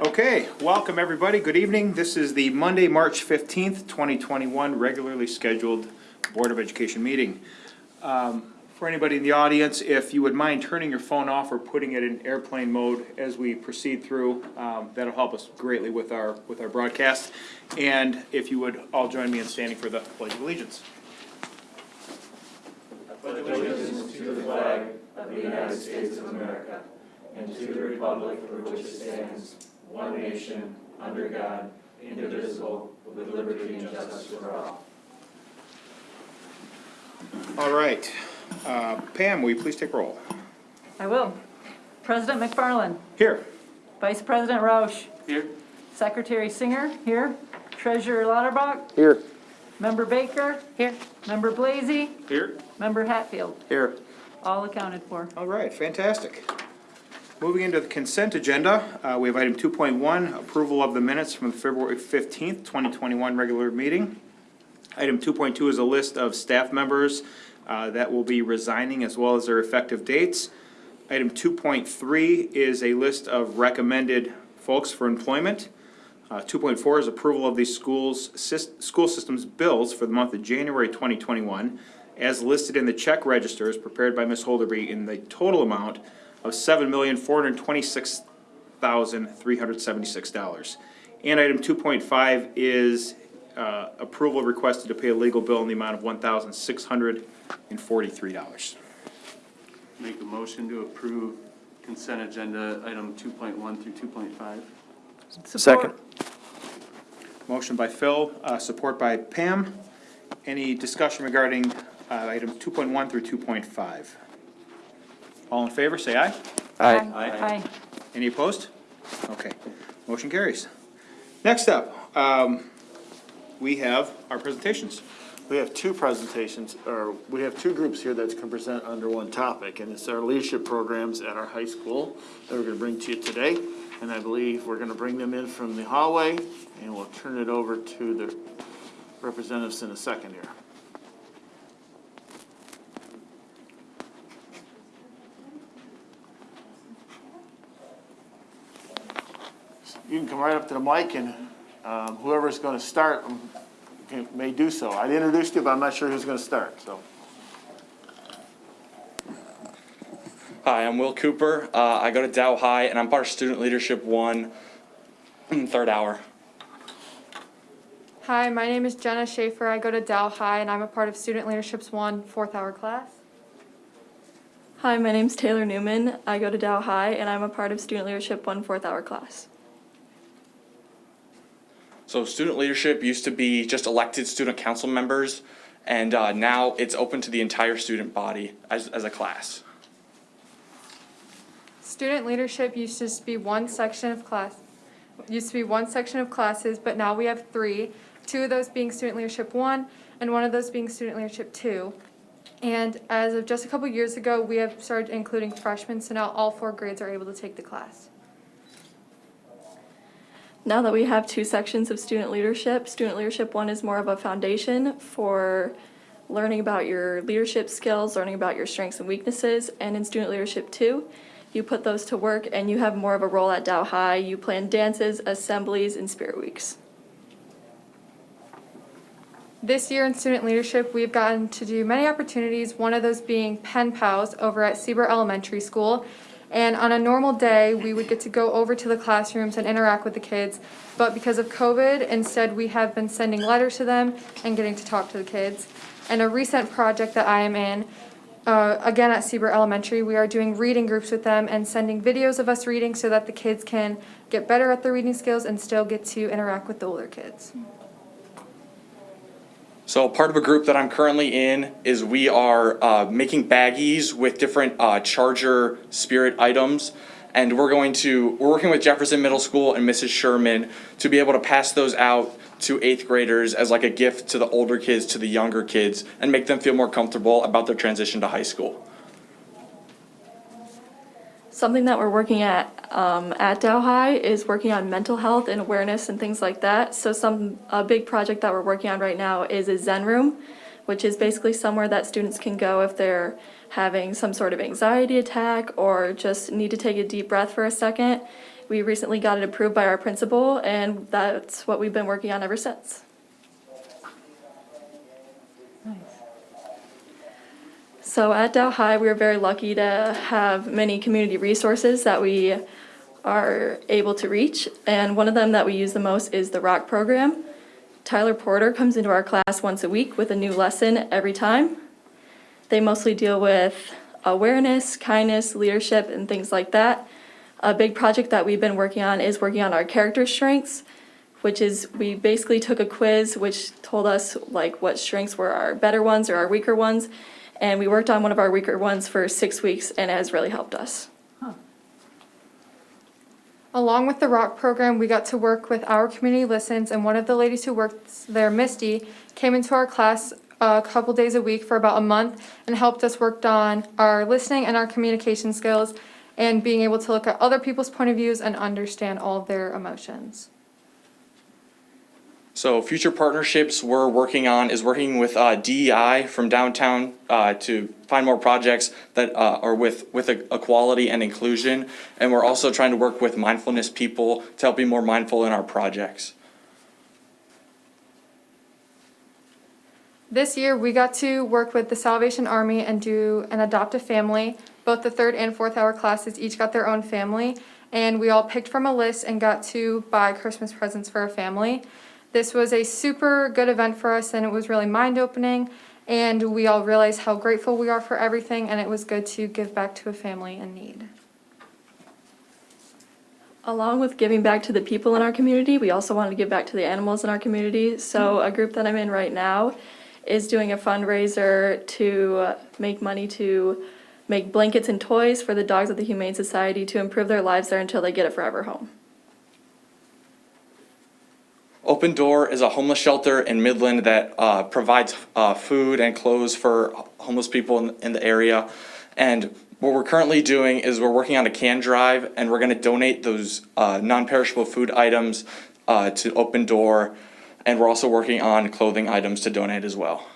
Okay, welcome everybody, good evening. This is the Monday, March fifteenth, twenty twenty-one, regularly scheduled Board of Education meeting. Um, For anybody in the audience, if you would mind turning your phone off or putting it in airplane mode as we proceed through, um, that'll help us greatly with our, with our broadcast. And if you would all join me in standing for the Pledge of Allegiance. All right, uh, Pam, will you please take roll? I will. President McFarland, Here. Vice President Roush, Here. Secretary Singer, here. Treasurer Lauterbach, Here. Member Baker, here. Member Blazy, Here. Member Hatfield, Here. all accounted for. All right, fantastic. Moving into the consent agenda, uh, we have item two point one, approval of the minutes from the February fifteenth, twenty twenty-one regular meeting. Item two point two is a list of staff members, uh, that will be resigning as well as their effective dates. Item two point three is a list of recommended folks for employment. Uh, two point four is approval of the schools, school system's bills for the month of January twenty twenty-one as listed in the check registers prepared by Ms. Holderby in the total amount of seven million, four hundred twenty-six thousand, three hundred seventy-six dollars. And item two point five is, uh, approval requested to pay a legal bill in the amount of one thousand, six hundred and forty-three dollars. Make a motion to approve consent agenda item two point one through two point five. Second. Motion by Phil, uh, support by Pam. Any discussion regarding, uh, item two point one through two point five? All in favor, say aye. Aye. Aye. Any opposed? Okay, motion carries. Next up, um, we have our presentations. We have two presentations, or we have two groups here that can present under one topic, and it's our leadership programs at our high school that we're gonna bring to you today. And I believe we're gonna bring them in from the hallway, and we'll turn it over to the representatives in a second here. You can come right up to the mic, and um, whoever's gonna start um, can- may do so. I introduced you, but I'm not sure who's gonna start, so. Hi, I'm Will Cooper. Uh, I go to Dow High, and I'm part of Student Leadership One, third hour. Hi, my name is Jenna Schaefer. I go to Dow High and I'm a part of Student Leadership's One fourth hour class. Hi, my name's Taylor Newman. I go to Dow High and I'm a part of Student Leadership One Fourth Hour class. So, student leadership used to be just elected student council members, and uh, now it's open to the entire student body as, as a class. Student leadership used to be one section of class, used to be one section of classes, but now we have three. Two of those being Student Leadership One and one of those being Student Leadership Two. And as of just a couple years ago, we have started including freshmen, so now all four grades are able to take the class. Now that we have two sections of student leadership, Student Leadership One is more of a foundation for learning about your leadership skills, learning about your strengths and weaknesses, and in Student Leadership Two, you put those to work and you have more of a role at Dow High. You plan dances, assemblies, and spirit weeks. This year in student leadership, we've gotten to do many opportunities, one of those being pen pals over at Siebert Elementary School. And on a normal day, we would get to go over to the classrooms and interact with the kids. But because of COVID, instead we have been sending letters to them and getting to talk to the kids. And a recent project that I am in, uh, again at Siebert Elementary, we are doing reading groups with them and sending videos of us reading so that the kids can get better at their reading skills and still get to interact with the older kids. So, part of a group that I'm currently in is we are uh, making baggies with different uh, Charger Spirit items. And we're going to, we're working with Jefferson Middle School and Mrs. Sherman to be able to pass those out to eighth graders as like a gift to the older kids, to the younger kids, and make them feel more comfortable about their transition to high school. Something that we're working at um, at Dow High is working on mental health and awareness and things like that. So some a big project that we're working on right now is a Zen room, which is basically somewhere that students can go if they're having some sort of anxiety attack or just need to take a deep breath for a second. We recently got it approved by our principal, and that's what we've been working on ever since. So at Dow High, we are very lucky to have many community resources that we are able to reach. And one of them that we use the most is the ROC program. Tyler Porter comes into our class once a week with a new lesson every time. They mostly deal with awareness, kindness, leadership, and things like that. A big project that we've been working on is working on our character strengths, which is we basically took a quiz which told us like what strengths were our better ones or our weaker ones. And we worked on one of our weaker ones for six weeks and it has really helped us. Along with the rock program, we got to work with our community listens, and one of the ladies who works there, Misty, came into our class a couple days a week for about a month and helped us work on our listening and our communication skills and being able to look at other people's point of views and understand all of their emotions. So future partnerships we're working on is working with uh, DEI from downtown uh, to find more projects that uh, are with with equality and inclusion, and we're also trying to work with mindfulness people to help be more mindful in our projects. This year, we got to work with the Salvation Army and do an adopt a family. Both the third and fourth hour classes each got their own family, and we all picked from a list and got to buy Christmas presents for a family. This was a super good event for us, and it was really mind opening. And we all realized how grateful we are for everything, and it was good to give back to a family in need. Along with giving back to the people in our community, we also wanted to give back to the animals in our community. So a group that I'm in right now is doing a fundraiser to make money to make blankets and toys for the dogs of the Humane Society to improve their lives there until they get a forever home. Open Door is a homeless shelter in Midland that uh, provides uh, food and clothes for homeless people in, in the area. And what we're currently doing is we're working on a can drive and we're going to donate those uh, non perishable food items uh, to Open Door. And we're also working on clothing items to donate as well.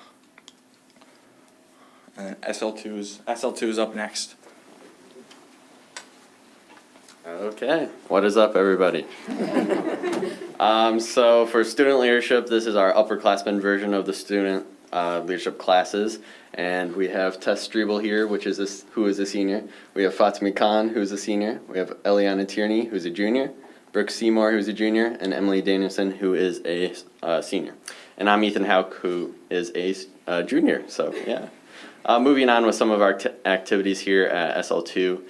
And SL2 is, SL2 is up next. Okay, what is up, everybody? um, so for student leadership, this is our upperclassmen version of the student uh, leadership classes, and we have Tess Strebel here, which is who is a senior. We have Fatimi Khan, who's a senior. We have Eliana Tierney, who's a junior. Brooke Seymour, who's a junior, and Emily Danielson, who is a uh, senior. And I'm Ethan Hauk, who is a uh, junior. So yeah. Uh, moving on with some of our activities here at SL2.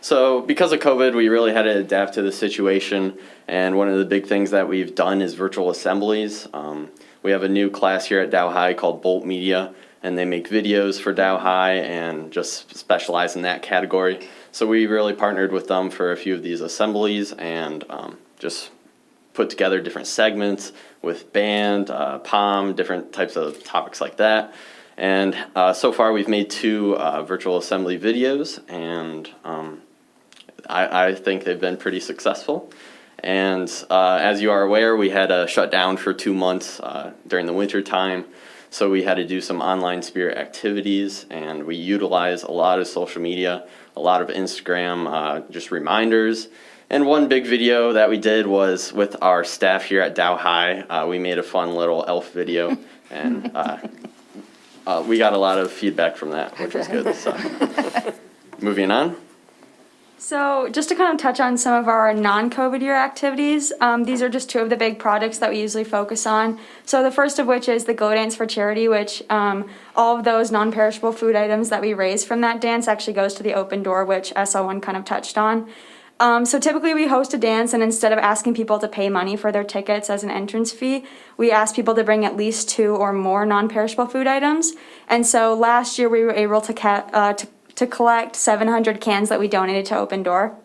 So because of COVID, we really had to adapt to the situation. And one of the big things that we've done is virtual assemblies. Um, we have a new class here at Dow High called Bolt Media, and they make videos for Dow High and just specialize in that category. So we really partnered with them for a few of these assemblies and um, just put together different segments with band, uh, POM, different types of topics like that. And uh, so far, we've made two uh, virtual assembly videos, and um, I, I think they've been pretty successful. And uh, as you are aware, we had a shut down for two months uh, during the winter time. So we had to do some online spirit activities, and we utilize a lot of social media, a lot of Instagram, uh, just reminders. And one big video that we did was with our staff here at Dow High. Uh, we made a fun little elf video, and uh, uh, we got a lot of feedback from that, which was good. So, moving on. So just to kind of touch on some of our non-COVID year activities, um, these are just two of the big projects that we usually focus on. So the first of which is the Go Dance for Charity, which um, all of those non-perishable food items that we raise from that dance actually goes to the open door, which SL1 kind of touched on. Um, so typically we host a dance and instead of asking people to pay money for their tickets as an entrance fee, we ask people to bring at least two or more non-perishable food items. And so last year we were able to, uh, to to collect 700 cans that we donated to Open Door.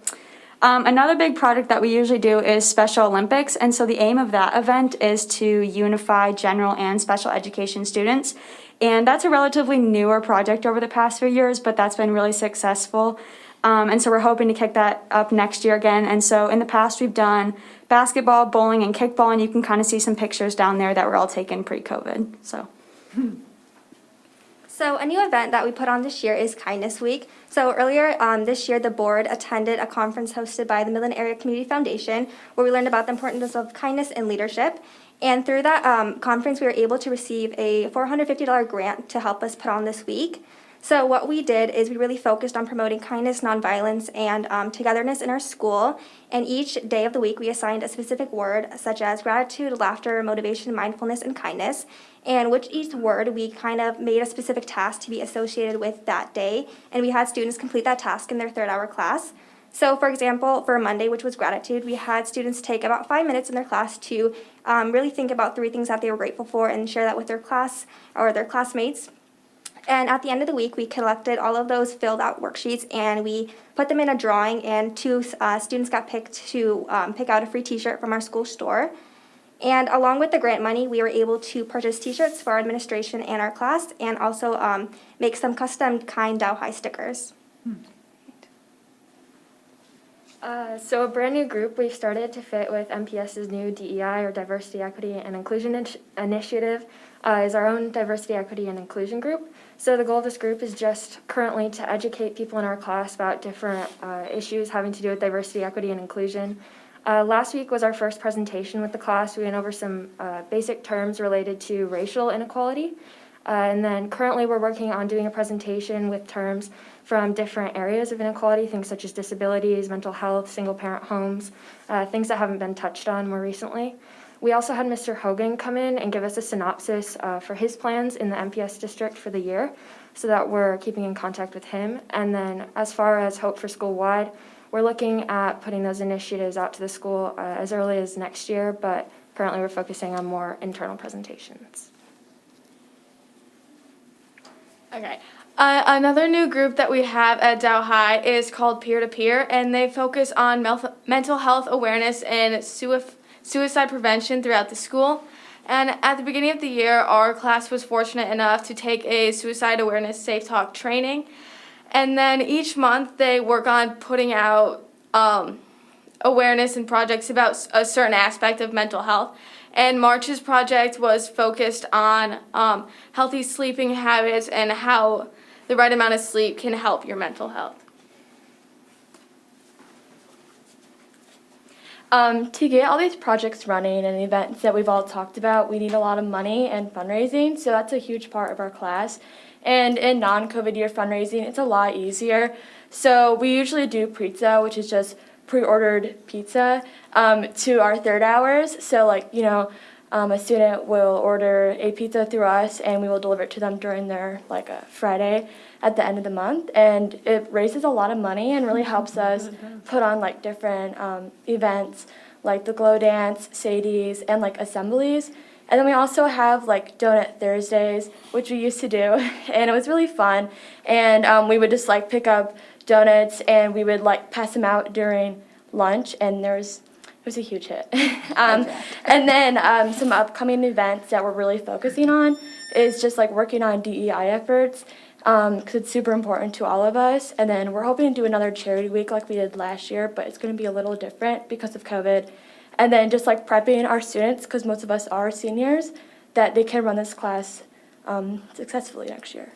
Um, another big project that we usually do is Special Olympics, and so the aim of that event is to unify general and special education students. And that's a relatively newer project over the past few years, but that's been really successful. Um, and so we're hoping to kick that up next year again. And so in the past, we've done basketball, bowling, and kickball, and you can kind of see some pictures down there that were all taken pre COVID. So. So a new event that we put on this year is Kindness Week. So earlier um, this year, the board attended a conference hosted by the Midland Area Community Foundation, where we learned about the importance of kindness and leadership. And through that um, conference, we were able to receive a $450 grant to help us put on this week. So what we did is we really focused on promoting kindness, nonviolence, and um, togetherness in our school. And each day of the week, we assigned a specific word, such as gratitude, laughter, motivation, mindfulness, and kindness. And which each word, we kind of made a specific task to be associated with that day. And we had students complete that task in their third hour class. So, for example, for Monday, which was gratitude, we had students take about five minutes in their class to um, really think about three things that they were grateful for and share that with their class or their classmates. And at the end of the week, we collected all of those filled out worksheets and we put them in a drawing. And two uh, students got picked to um, pick out a free t shirt from our school store. And along with the grant money, we were able to purchase t shirts for our administration and our class and also um, make some custom kind Dow High stickers. Uh, so a brand new group we've started to fit with MPS's new DEI or Diversity, Equity, and Inclusion initi- Initiative uh, is our own Diversity, Equity, and Inclusion group. So the goal of this group is just currently to educate people in our class about different uh, issues having to do with diversity, equity, and inclusion. Uh, last week was our first presentation with the class. We went over some uh, basic terms related to racial inequality. Uh, and then currently we're working on doing a presentation with terms from different areas of inequality, things such as disabilities, mental health, single parent homes, uh, things that haven't been touched on more recently. We also had Mr. Hogan come in and give us a synopsis uh, for his plans in the MPS district for the year so that we're keeping in contact with him. And then as far as Hope for School wide, we're looking at putting those initiatives out to the school uh, as early as next year, but currently we're focusing on more internal presentations. Okay. Uh, another new group that we have at Dow High is called Peer to Peer, and they focus on mental health awareness and suicide prevention throughout the school. And at the beginning of the year, our class was fortunate enough to take a suicide awareness safe talk training. And then each month they work on putting out um, awareness and projects about a certain aspect of mental health. And March's project was focused on um, healthy sleeping habits and how the right amount of sleep can help your mental health. Um, to get all these projects running and events that we've all talked about, we need a lot of money and fundraising, so that's a huge part of our class. And in non COVID year fundraising, it's a lot easier. So we usually do pizza, which is just pre ordered pizza, um, to our third hours. So, like, you know, um, a student will order a pizza through us and we will deliver it to them during their like a Friday at the end of the month and it raises a lot of money and really helps us put on like different um, events like the glow dance sadies and like assemblies and then we also have like donut thursdays which we used to do and it was really fun and um, we would just like pick up donuts and we would like pass them out during lunch and there was it was a huge hit. um, and then um, some upcoming events that we're really focusing on is just like working on DEI efforts because it's super important to all of us. And then we're hoping to do another charity week like we did last year, but it's going to be a little different because of COVID. And then just like prepping our students, because most of us are seniors, that they can run this class um, successfully next year.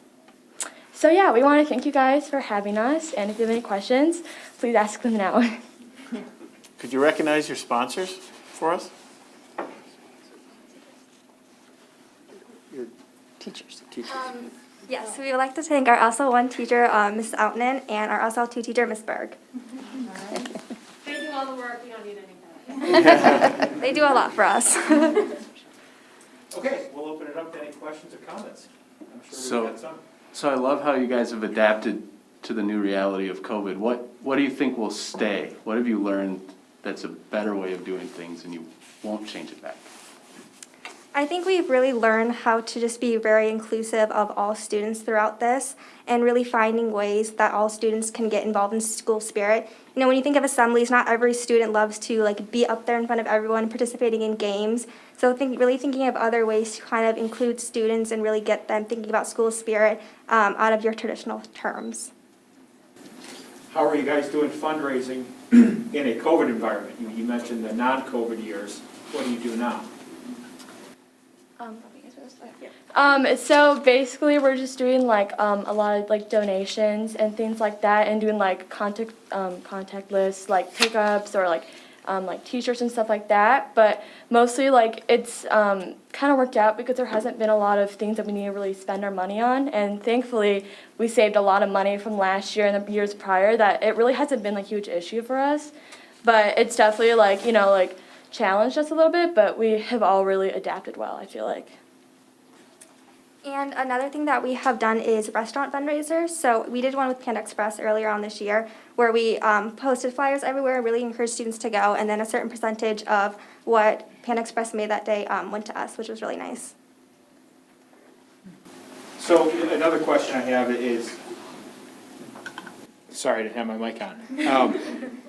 So yeah, we want to thank you guys for having us. And if you have any questions, please ask them now. Could you recognize your sponsors for us? Your teachers, teachers. Yes, we would like to thank our SL1 teacher, uh, Ms. Outman, and our SL2 teacher, Ms. Berg. They do all the work, we don't need any They do a lot for us. Okay, we'll open it up to any questions or comments. I'm sure So- we've got some. So I love how you guys have adapted to the new reality of COVID. What, what do you think will stay? What have you learned that's a better way of doing things and you won't change it back? I think we've really learned how to just be very inclusive of all students throughout this and really finding ways that all students can get involved in school spirit. You know, when you think of assemblies, not every student loves to like be up there in front of everyone participating in games. So think really thinking of other ways to kind of include students and really get them thinking about school spirit um, out of your traditional terms. How are you guys doing fundraising in a COVID environment? You, you mentioned the non-COVID years. What do you do now? Um, Um, so basically, we're just doing like um, a lot of like donations and things like that, and doing like contact um, contact lists, like pickups or like um, like T-shirts and stuff like that. But mostly, like it's um, kind of worked out because there hasn't been a lot of things that we need to really spend our money on, and thankfully, we saved a lot of money from last year and the years prior. That it really hasn't been like a huge issue for us, but it's definitely like you know like challenged us a little bit. But we have all really adapted well. I feel like. And another thing that we have done is restaurant fundraisers. So we did one with Panda Express earlier on this year where we um, posted flyers everywhere, really encouraged students to go, and then a certain percentage of what Panda Express made that day um, went to us, which was really nice. So another question I have is, sorry, to have my mic on. Um,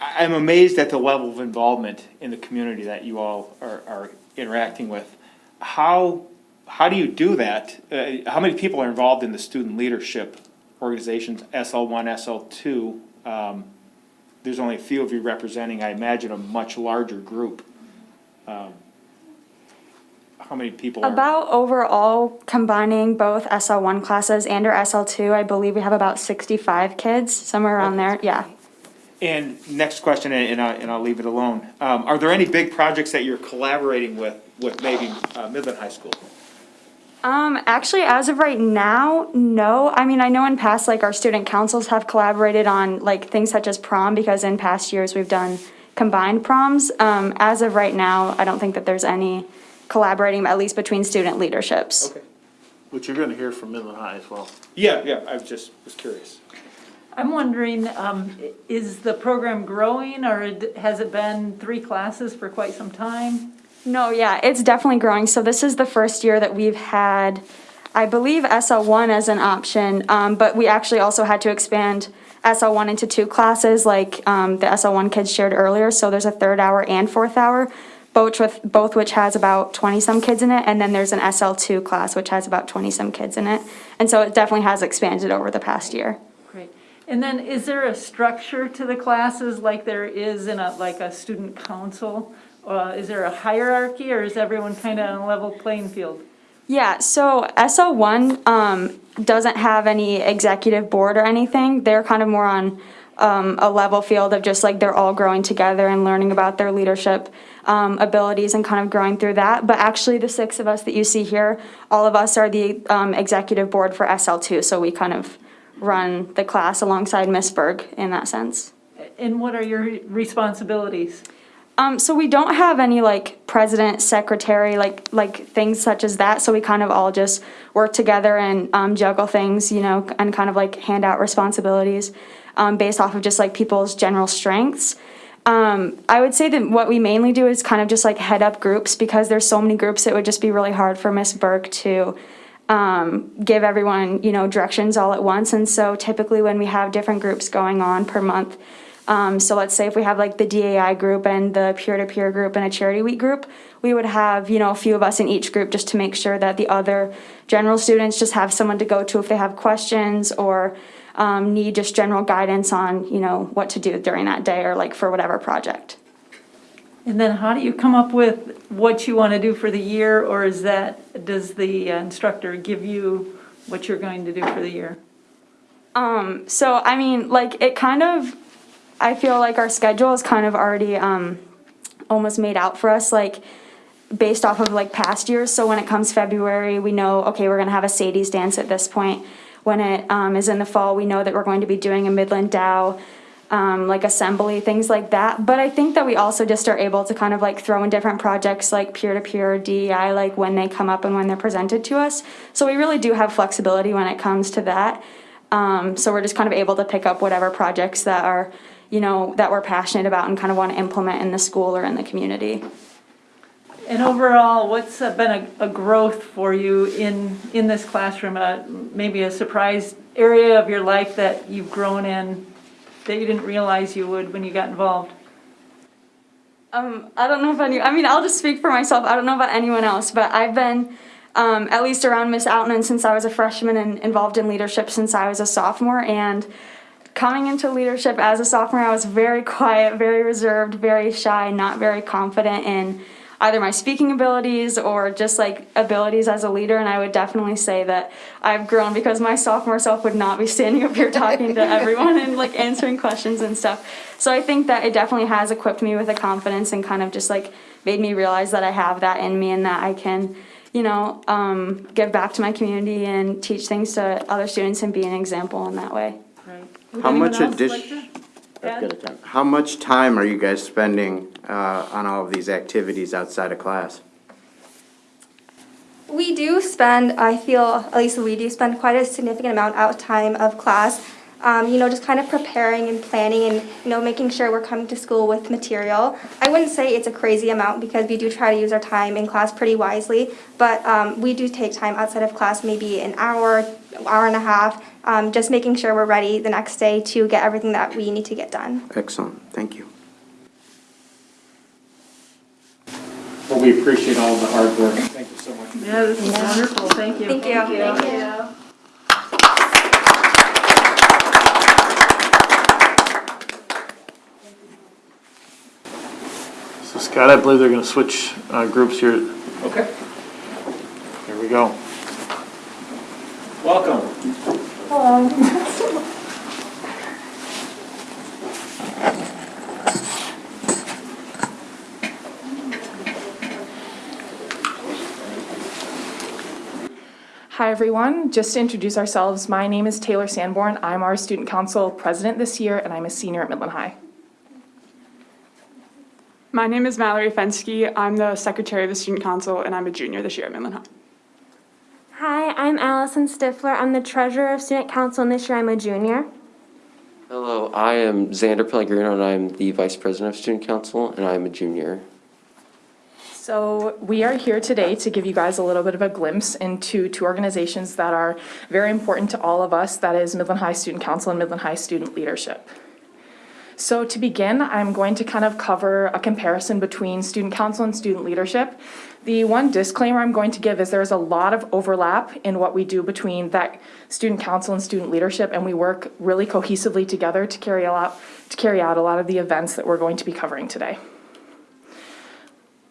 I'm amazed at the level of involvement in the community that you all are, are interacting with. How, how do you do that? Uh, how many people are involved in the student leadership organizations, SL one, SL two? Um, there's only a few of you representing, I imagine, a much larger group. Um, How many people are? About overall combining both SL1 classes and our SL2, I believe we have about 65 kids, somewhere around there, yeah. And next question, and and I, and I'll leave it alone. Um, are there any big projects that you're collaborating with, with maybe, uh, Midland High School? Um, actually, as of right now, no. I mean, I know in past, like, our student councils have collaborated on, like, things such as prom, because in past years, we've done combined proms. Um, as of right now, I don't think that there's any collaborating, at least between student leaderships. Okay. Which you're gonna hear from Midland High as well. Yeah, yeah, I just, was curious. I'm wondering, um, is the program growing or has it been three classes for quite some time? No, yeah, it's definitely growing. So this is the first year that we've had, I believe SL1 as an option, um, but we actually also had to expand SL1 into two classes, like um, the SL1 kids shared earlier. So there's a third hour and fourth hour, both with both which has about 20 some kids in it, and then there's an SL2 class which has about 20 some kids in it. And so it definitely has expanded over the past year. Great. And then is there a structure to the classes like there is in a, like a student council? Uh, is there a hierarchy or is everyone kind of on a level playing field? Yeah, so SL1 um, doesn't have any executive board or anything. They're kind of more on um, a level field of just like they're all growing together and learning about their leadership um, abilities and kind of growing through that. But actually, the six of us that you see here, all of us are the um, executive board for SL2, so we kind of run the class alongside Miss Berg in that sense. And what are your responsibilities? Um, so we don't have any like president, secretary, like like things such as that. So we kind of all just work together and um, juggle things, you know, and kind of like hand out responsibilities um, based off of just like people's general strengths. Um, I would say that what we mainly do is kind of just like head up groups because there's so many groups. It would just be really hard for Miss Burke to um, give everyone, you know, directions all at once. And so typically when we have different groups going on per month, um, so let's say if we have like the DEI group and the peer-to-peer group and a charity week group, we would have, you know, a few of us in each group just to make sure that the other general students just have someone to go to if they have questions or um, need just general guidance on, you know, what to do during that day or like for whatever project. And then how do you come up with what you want to do for the year or is that, does the uh, instructor give you what you're going to do for the year? Um, so I mean, like it kind of, I feel like our schedule is kind of already um, almost made out for us, like based off of like past years. So when it comes February, we know okay, we're gonna have a Sadie's dance at this point. When it um, is in the fall, we know that we're going to be doing a Midland Dow. Um, like assembly, things like that. But I think that we also just are able to kind of like throw in different projects like peer to peer DEI, like when they come up and when they're presented to us. So we really do have flexibility when it comes to that. Um, so we're just kind of able to pick up whatever projects that are, you know, that we're passionate about and kind of want to implement in the school or in the community. And overall, what's been a, a growth for you in, in this classroom? Uh, maybe a surprise area of your life that you've grown in that you didn't realize you would when you got involved? Um, I don't know if any, I mean, I'll just speak for myself. I don't know about anyone else, but I've been um, at least around Miss Outman since I was a freshman and involved in leadership since I was a sophomore. And coming into leadership as a sophomore, I was very quiet, very reserved, very shy, not very confident in either my speaking abilities or just like abilities as a leader. And I would definitely say that I've grown because my sophomore self would not be standing up here talking to everyone and like answering questions and stuff. So I think that it definitely has equipped me with a confidence and kind of just like made me realize that I have that in me and that I can, you know, um, give back to my community and teach things to other students and be an example in that way. Would How much else addition- like to That's good attempt. How much time are you guys spending uh, on all of these activities outside of class? We do spend, I feel, at least we do spend quite a significant amount out time of class. Um, you know, just kind of preparing and planning and, you know, making sure we're coming to school with material. I wouldn't say it's a crazy amount because we do try to use our time in class pretty wisely, but um, we do take time outside of class, maybe an hour, hour and a half, um, just making sure we're ready the next day to get everything that we need to get done. Excellent, thank you. Well, we appreciate all the hard work. Thank you so much. Yeah, this is wonderful, thank you. Thank you. Thank you. So Scott, I believe they're gonna switch, uh, groups here. Okay. Here we go. Welcome. Hi, everyone. Just to introduce ourselves, my name is Taylor Sanborn. I'm our Student Council President this year, and I'm a senior at Midland High. My name is Mallory Fensky. I'm the Secretary of the Student Council, and I'm a junior this year at Midland High. Hi, I'm Allison Stifler. I'm the treasurer of Student Council, and this year I'm a junior. Hello, I am Xander Pellegrino, and I'm the Vice President of Student Council, and I'm a junior. So we are here today to give you guys a little bit of a glimpse into two organizations that are very important to all of us, that is Midland High Student Council and Midland High Student Leadership. So to begin, I'm going to kind of cover a comparison between student council and student leadership. The one disclaimer I'm going to give is there's a lot of overlap in what we do between that student council and student leadership, and we work really cohesively together to carry out, to carry out a lot of the events that we're going to be covering today.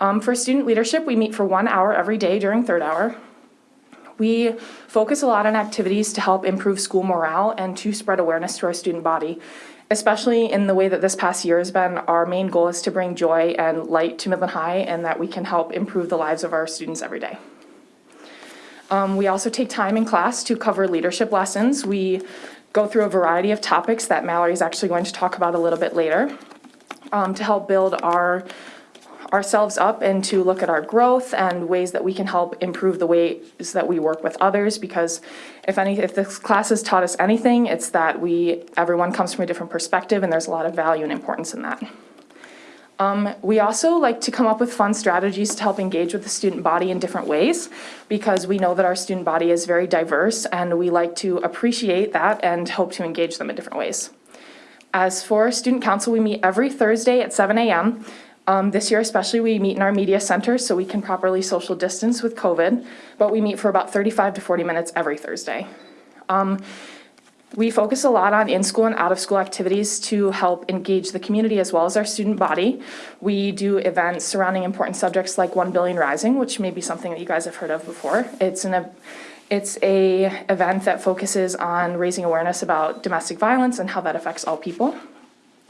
Um, for student leadership, we meet for one hour every day during third hour. We focus a lot on activities to help improve school morale and to spread awareness to our student body. Especially in the way that this past year has been, our main goal is to bring joy and light to Midland High and that we can help improve the lives of our students every day. Um, we also take time in class to cover leadership lessons. We go through a variety of topics that Mallory is actually going to talk about a little bit later um, to help build our ourselves up and to look at our growth and ways that we can help improve the ways that we work with others because if any if this class has taught us anything it's that we everyone comes from a different perspective and there's a lot of value and importance in that um, we also like to come up with fun strategies to help engage with the student body in different ways because we know that our student body is very diverse and we like to appreciate that and hope to engage them in different ways. As for student council, we meet every Thursday at 7 a.m. Um, this year especially, we meet in our media center so we can properly social distance with COVID, but we meet for about 35 to 40 minutes every Thursday. Um, we focus a lot on in-school and out-of-school activities to help engage the community as well as our student body. We do events surrounding important subjects like One Billion Rising, which may be something that you guys have heard of before. It's an it's a event that focuses on raising awareness about domestic violence and how that affects all people.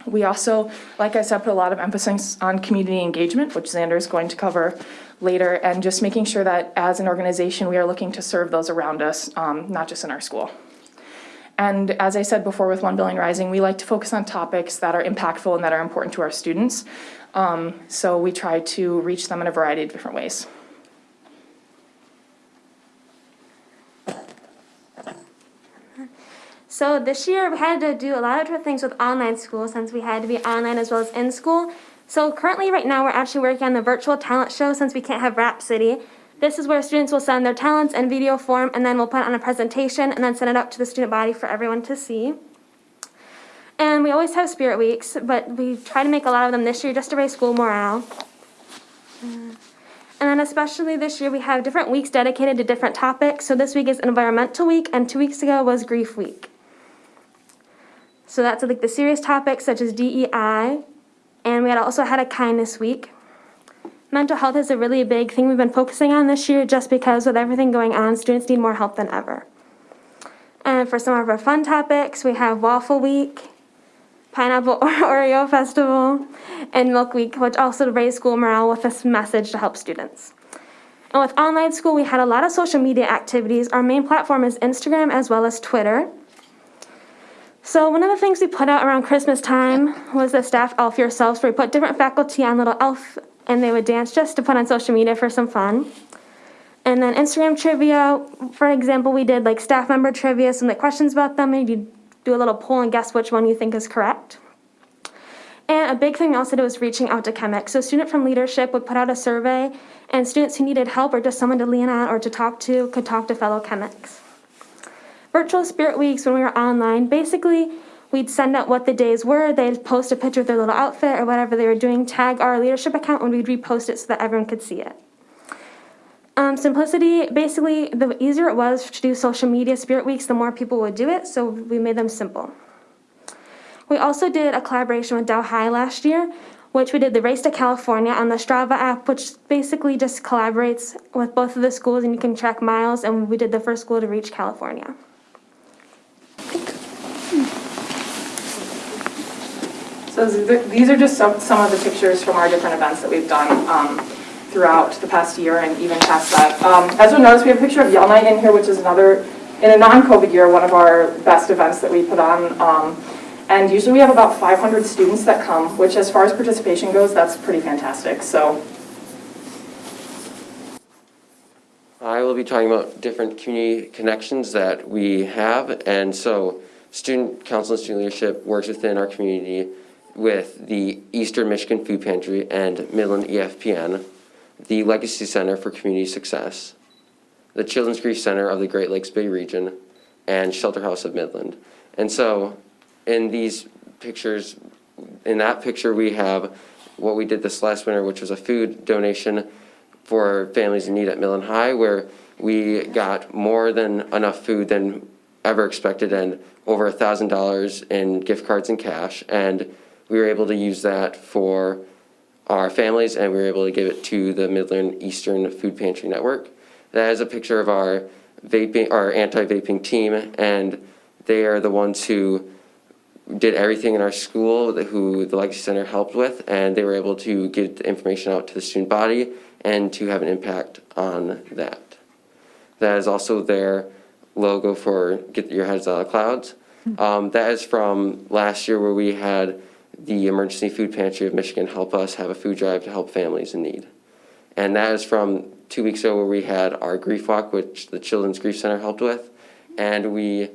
We also, like I said, put a lot of emphasis on community engagement, which Xander is going to cover later, and just making sure that as an organization, we are looking to serve those around us, um, not just in our school. And as I said before with One Billion Rising, we like to focus on topics that are impactful and that are important to our students. Um, so we try to reach them in a variety of different ways. So this year we had to do a lot of different things with online school since we had to be online as well as in school. So currently right now we're actually working on the virtual talent show since we can't have Rhapsody. This is where students will send their talents in video form and then we'll put it on a presentation and then send it up to the student body for everyone to see. And we always have spirit weeks, but we try to make a lot of them this year just to raise school morale. Uh, And then especially this year we have different weeks dedicated to different topics. So this week is environmental week and two weeks ago was grief week. So that's like the serious topics such as DEI, and we had also had a kindness week. Mental health is a really big thing we've been focusing on this year just because with everything going on, students need more help than ever. And for some of our fun topics, we have Waffle Week, Pineapple Oreo Festival, and Milk Week, which also raise school morale with this message to help students. And with online school, we had a lot of social media activities. Our main platform is Instagram as well as Twitter. So one of the things we put out around Christmas time was the staff elf yourselves, where we put different faculty on little elf and they would dance just to put on social media for some fun. And then Instagram trivia, for example, we did like staff member trivia, some like questions about them, maybe you do a little poll and guess which one you think is correct. And a big thing we also did was reaching out to Chemics. So a student from leadership would put out a survey and students who needed help or just someone to lean on or to talk to could talk to fellow Chemics. Virtual Spirit Weeks, when we were online, basically we'd send out what the days were. They'd post a picture of their little outfit or whatever they were doing, tag our leadership account, and we'd repost it so that everyone could see it. Um, simplicity, basically, the easier it was to do social media Spirit Weeks, the more people would do it, so we made them simple. We also did a collaboration with Dow High last year, which we did the Race to California on the Strava app, which basically just collaborates with both of the schools and you can track miles, and we did the first school to reach California. So these are just some, some of the pictures from our different events that we've done um, throughout the past year and even past that. Um, As you'll notice, we have a picture of Yell Night in here, which is another, in a non-COVID year, one of our best events that we put on. Um, And usually we have about 500 students that come, which as far as participation goes, that's pretty fantastic. So I will be talking about different community connections that we have. And so Student Council and Student Leadership works within our community with the Eastern Michigan Food Pantry and Midland EFPN, the Legacy Center for Community Success, the Children's Grief Center of the Great Lakes Bay Region, and Shelter House of Midland. And so in these pictures, in that picture, we have what we did this last winter, which was a food donation for families in need at Midland High, where we got more than enough food than ever expected and over a thousand dollars in gift cards and cash. And we were able to use that for our families and we were able to give it to the Midland Eastern Food Pantry Network. That is a picture of our vaping, our anti-vaping team, and they are the ones who did everything in our school, who the Legacy Center helped with, and they were able to get the information out to the student body and to have an impact on that. That is also their logo for Get Your Heads Out of Clouds. Um, that is from last year where we had the Emergency Food Pantry of Michigan help us have a food drive to help families in need. And that is from two weeks ago where we had our grief walk, which the Children's Grief Center helped with. And we,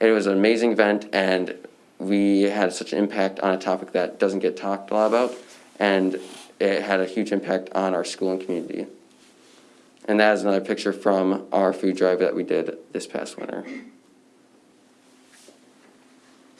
it was an amazing event and we had such an impact on a topic that doesn't get talked a lot about. And it had a huge impact on our school and community. And that is another picture from our food drive that we did this past winter.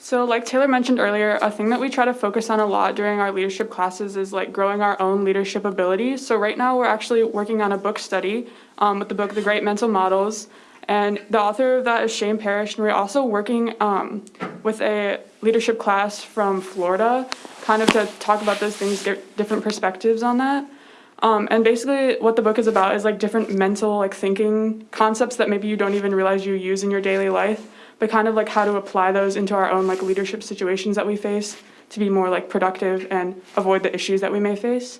So like Taylor mentioned earlier, a thing that we try to focus on a lot during our leadership classes is like growing our own leadership abilities. So right now we're actually working on a book study um, with the book The Great Mental Models. And the author of that is Shane Parrish. And we're also working um, with a leadership class from Florida, kind of to talk about those things, get different perspectives on that. Um, and basically what the book is about is like different mental like thinking concepts that maybe you don't even realize you use in your daily life but kind of like how to apply those into our own like leadership situations that we face to be more like productive and avoid the issues that we may face.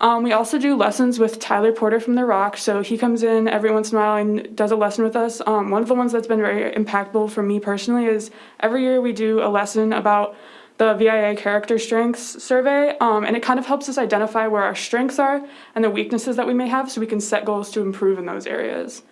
Um, we also do lessons with Tyler Porter from The Rock. So he comes in every once in a while and does a lesson with us. Um, one of the ones that's been very impactful for me personally is every year we do a lesson about the VIA character strengths survey, um, and it kind of helps us identify where our strengths are and the weaknesses that we may have so we can set goals to improve in those areas.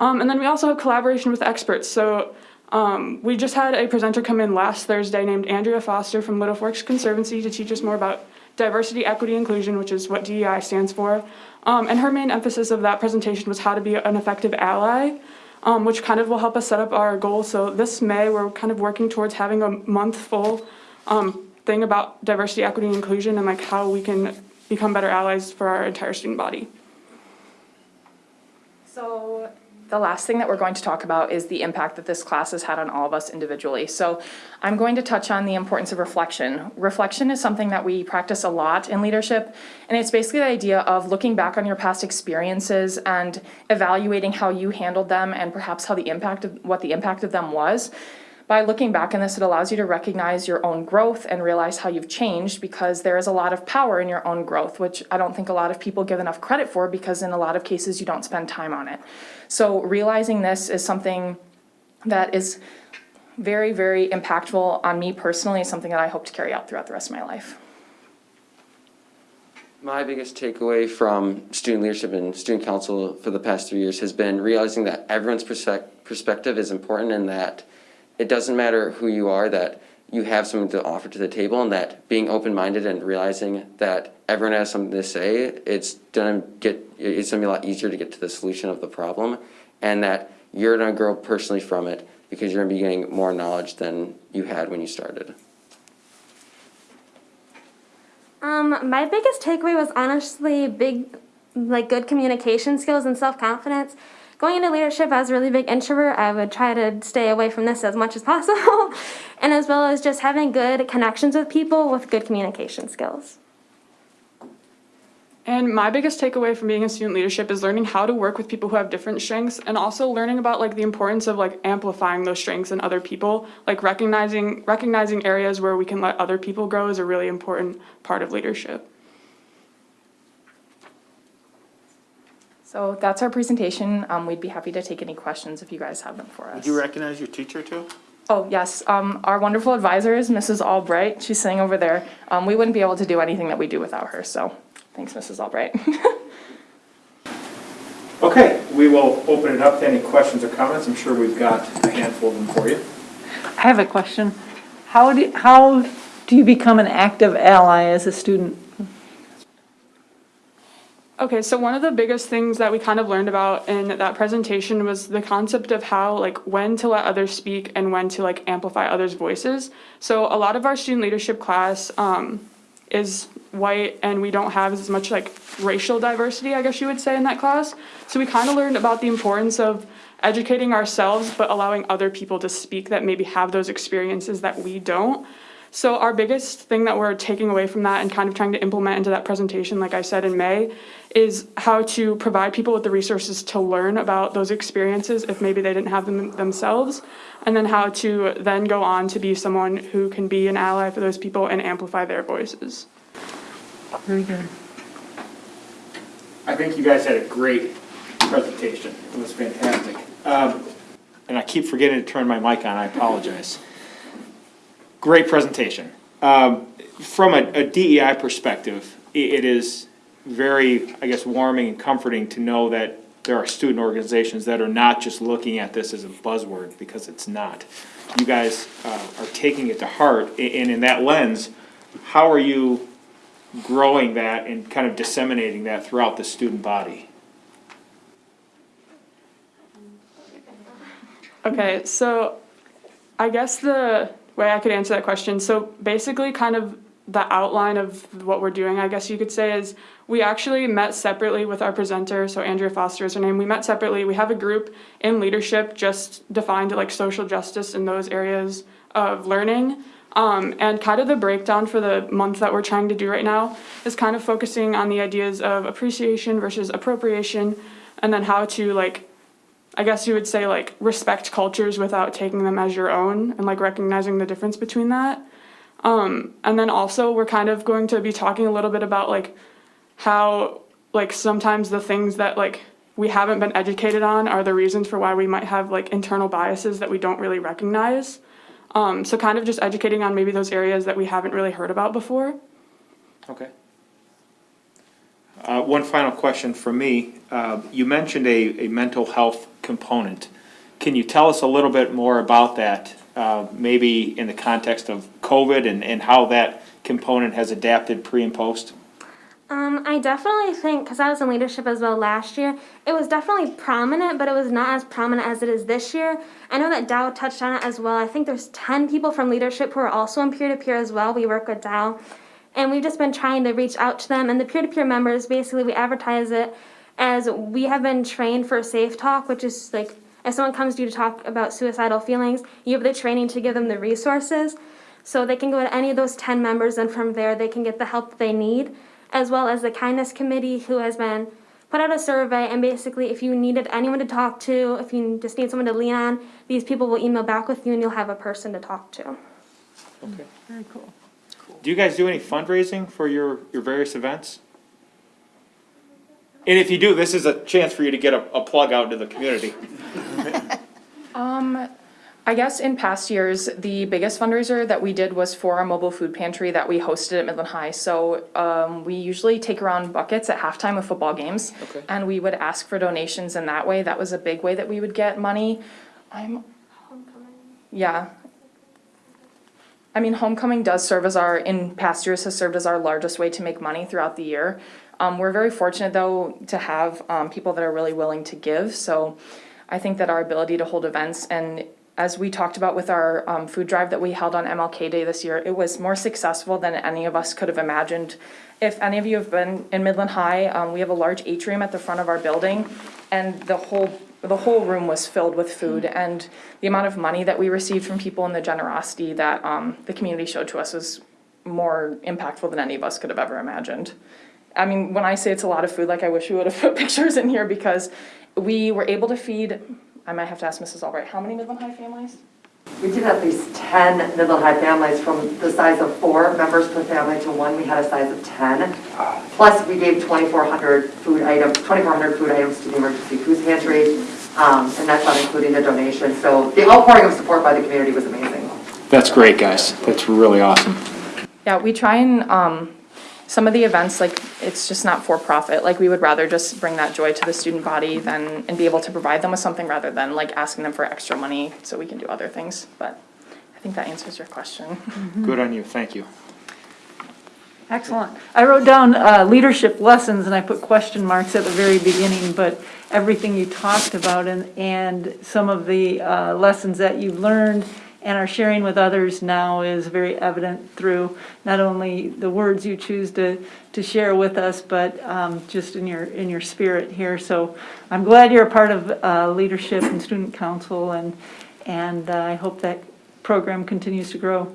Um, and then we also have collaboration with experts. So um, we just had a presenter come in last Thursday named Andrea Foster from Little Forks Conservancy to teach us more about diversity, equity, inclusion, which is what DEI stands for. Um, and her main emphasis of that presentation was how to be an effective ally, um, which kind of will help us set up our goals. So this May, we're kind of working towards having a month full um, thing about diversity, equity, and inclusion and like how we can become better allies for our entire student body. So the last thing that we're going to talk about is the impact that this class has had on all of us individually. So I'm going to touch on the importance of reflection. Reflection is something that we practice a lot in leadership, and it's basically the idea of looking back on your past experiences and evaluating how you handled them and perhaps how the impact of what the impact of them was. By looking back on this, it allows you to recognize your own growth and realize how you've changed because there is a lot of power in your own growth, which I don't think a lot of people give enough credit for because in a lot of cases you don't spend time on it. So realizing this is something that is very, very impactful on me personally, something that I hope to carry out throughout the rest of my life. My biggest takeaway from student leadership and student council for the past three years has been realizing that everyone's perspective is important and that it doesn't matter who you are, that you have something to offer to the table and that being open-minded and realizing that everyone has something to say, it's gonna get, it's gonna be a lot easier to get to the solution of the problem and that you're gonna grow personally from it because you're gonna be getting more knowledge than you had when you started. Um, my biggest takeaway was honestly big, like good communication skills and self confidence. Going into leadership as a really big introvert, I would try to stay away from this as much as possible, and as well as just having good connections with people with good communication skills. And my biggest takeaway from being in student leadership is learning how to work with people who have different strengths and also learning about like the importance of like amplifying those strengths in other people. Like recognizing recognizing areas where we can let other people grow is a really important part of leadership. So that's our presentation. Um, we'd be happy to take any questions if you guys have them for us. Would you recognize your teacher too? Oh, yes. Um, our wonderful advisor is Mrs. Albright. She's sitting over there. Um, we wouldn't be able to do anything that we do without her, so thanks, Mrs. Albright. Okay, we will open it up to any questions or comments. I'm sure we've got a handful of them for you. I have a question. How do, how do you become an active ally as a student? Okay, so one of the biggest things that we kind of learned about in that presentation was the concept of how like when to let others speak and when to like amplify others' voices. So a lot of our student leadership class um, is white and we don't have as much like racial diversity, I guess you would say, in that class. So we kind of learned about the importance of educating ourselves but allowing other people to speak that maybe have those experiences that we don't. So our biggest thing that we're taking away from that and kind of trying to implement into that presentation, like I said in May, is how to provide people with the resources to learn about those experiences if maybe they didn't have them themselves, and then how to then go on to be someone who can be an ally for those people and amplify their voices. Very good. I think you guys had a great presentation. It was fantastic. Um, And I keep forgetting to turn my mic on, I apologize. Great presentation. Um, From a a DEI perspective, it is very, I guess, warming and comforting to know that there are student organizations that are not just looking at this as a buzzword, because it's not. You guys uh, are taking it to heart, and in that lens, how are you growing that and kind of disseminating that throughout the student body? Okay, so I guess the way I could answer that question, so basically kind of the outline of what we're doing, I guess you could say, is we actually met separately with our presenter, so Andrea Foster is her name. We met separately. We have a group in leadership just defined like social justice in those areas of learning. Um, and kind of the breakdown for the month that we're trying to do right now is kind of focusing on the ideas of appreciation versus appropriation, and then how to like I guess you would say like respect cultures without taking them as your own and like recognizing the difference between that. Um, and then also we're kind of going to be talking a little bit about like how like sometimes the things that like we haven't been educated on are the reasons for why we might have like internal biases that we don't really recognize. Um, so kind of just educating on maybe those areas that we haven't really heard about before. Okay. Uh, One final question for me. Uh, You mentioned a, a mental health component. Can you tell us a little bit more about that, uh, maybe in the context of COVID and, and how that component has adapted pre and post? Um, I definitely think, because I was in leadership as well last year, it was definitely prominent, but it was not as prominent as it is this year. I know that Dow touched on it as well. I think there's 10 people from leadership who are also in peer to peer as well. We work with Dow. And we've just been trying to reach out to them. And the peer to peer members, basically, we advertise it as we have been trained for safe talk, which is like if someone comes to you to talk about suicidal feelings, you have the training to give them the resources. So they can go to any of those 10 members, and from there, they can get the help they need, as well as the kindness committee, who has been put out a survey. And basically, if you needed anyone to talk to, if you just need someone to lean on, these people will email back with you, and you'll have a person to talk to. Okay. Very cool. Do you guys do any fundraising for your, your various events? And if you do, this is a chance for you to get a, a plug out to the community. Um, I guess in past years, the biggest fundraiser that we did was for our mobile food pantry that we hosted at Midland High. So um, we usually take around buckets at halftime of football games. Okay. And we would ask for donations in that way. That was a big way that we would get money. I'm, Homecoming. yeah. I mean, homecoming does serve as our, in past years, has served as our largest way to make money throughout the year. Um, we're very fortunate though to have um, people that are really willing to give. So I think that our ability to hold events and as we talked about with our um, food drive that we held on MLK Day this year, it was more successful than any of us could have imagined. If any of you have been in Midland High, um, we have a large atrium at the front of our building, and the whole the whole room was filled with food. And the amount of money that we received from people and the generosity that um, the community showed to us was more impactful than any of us could have ever imagined. I mean, when I say it's a lot of food, like I wish we would have put pictures in here because we were able to feed. I might have to ask Mrs. Albright, how many Midland High families? We did at least 10 Midland High families from the size of four members per family to one, we had a size of 10. Plus, we gave 2,400 food items, 2,400 food items to the emergency food pantry, um, and that's not including the donation. So the outpouring of support by the community was amazing. That's great, guys. That's really awesome. Yeah, we try and, um, some of the events, like, it's just not for profit. Like, we would rather just bring that joy to the student body than, and be able to provide them with something rather than like asking them for extra money so we can do other things. But I think that answers your question. Good on you, thank you. Excellent. I wrote down uh, leadership lessons and I put question marks at the very beginning, but everything you talked about and, and some of the uh, lessons that you've learned and are sharing with others now is very evident through not only the words you choose to, to share with us, but um, just in your, in your spirit here. So I'm glad you're a part of uh, leadership and student council and, and uh, I hope that program continues to grow.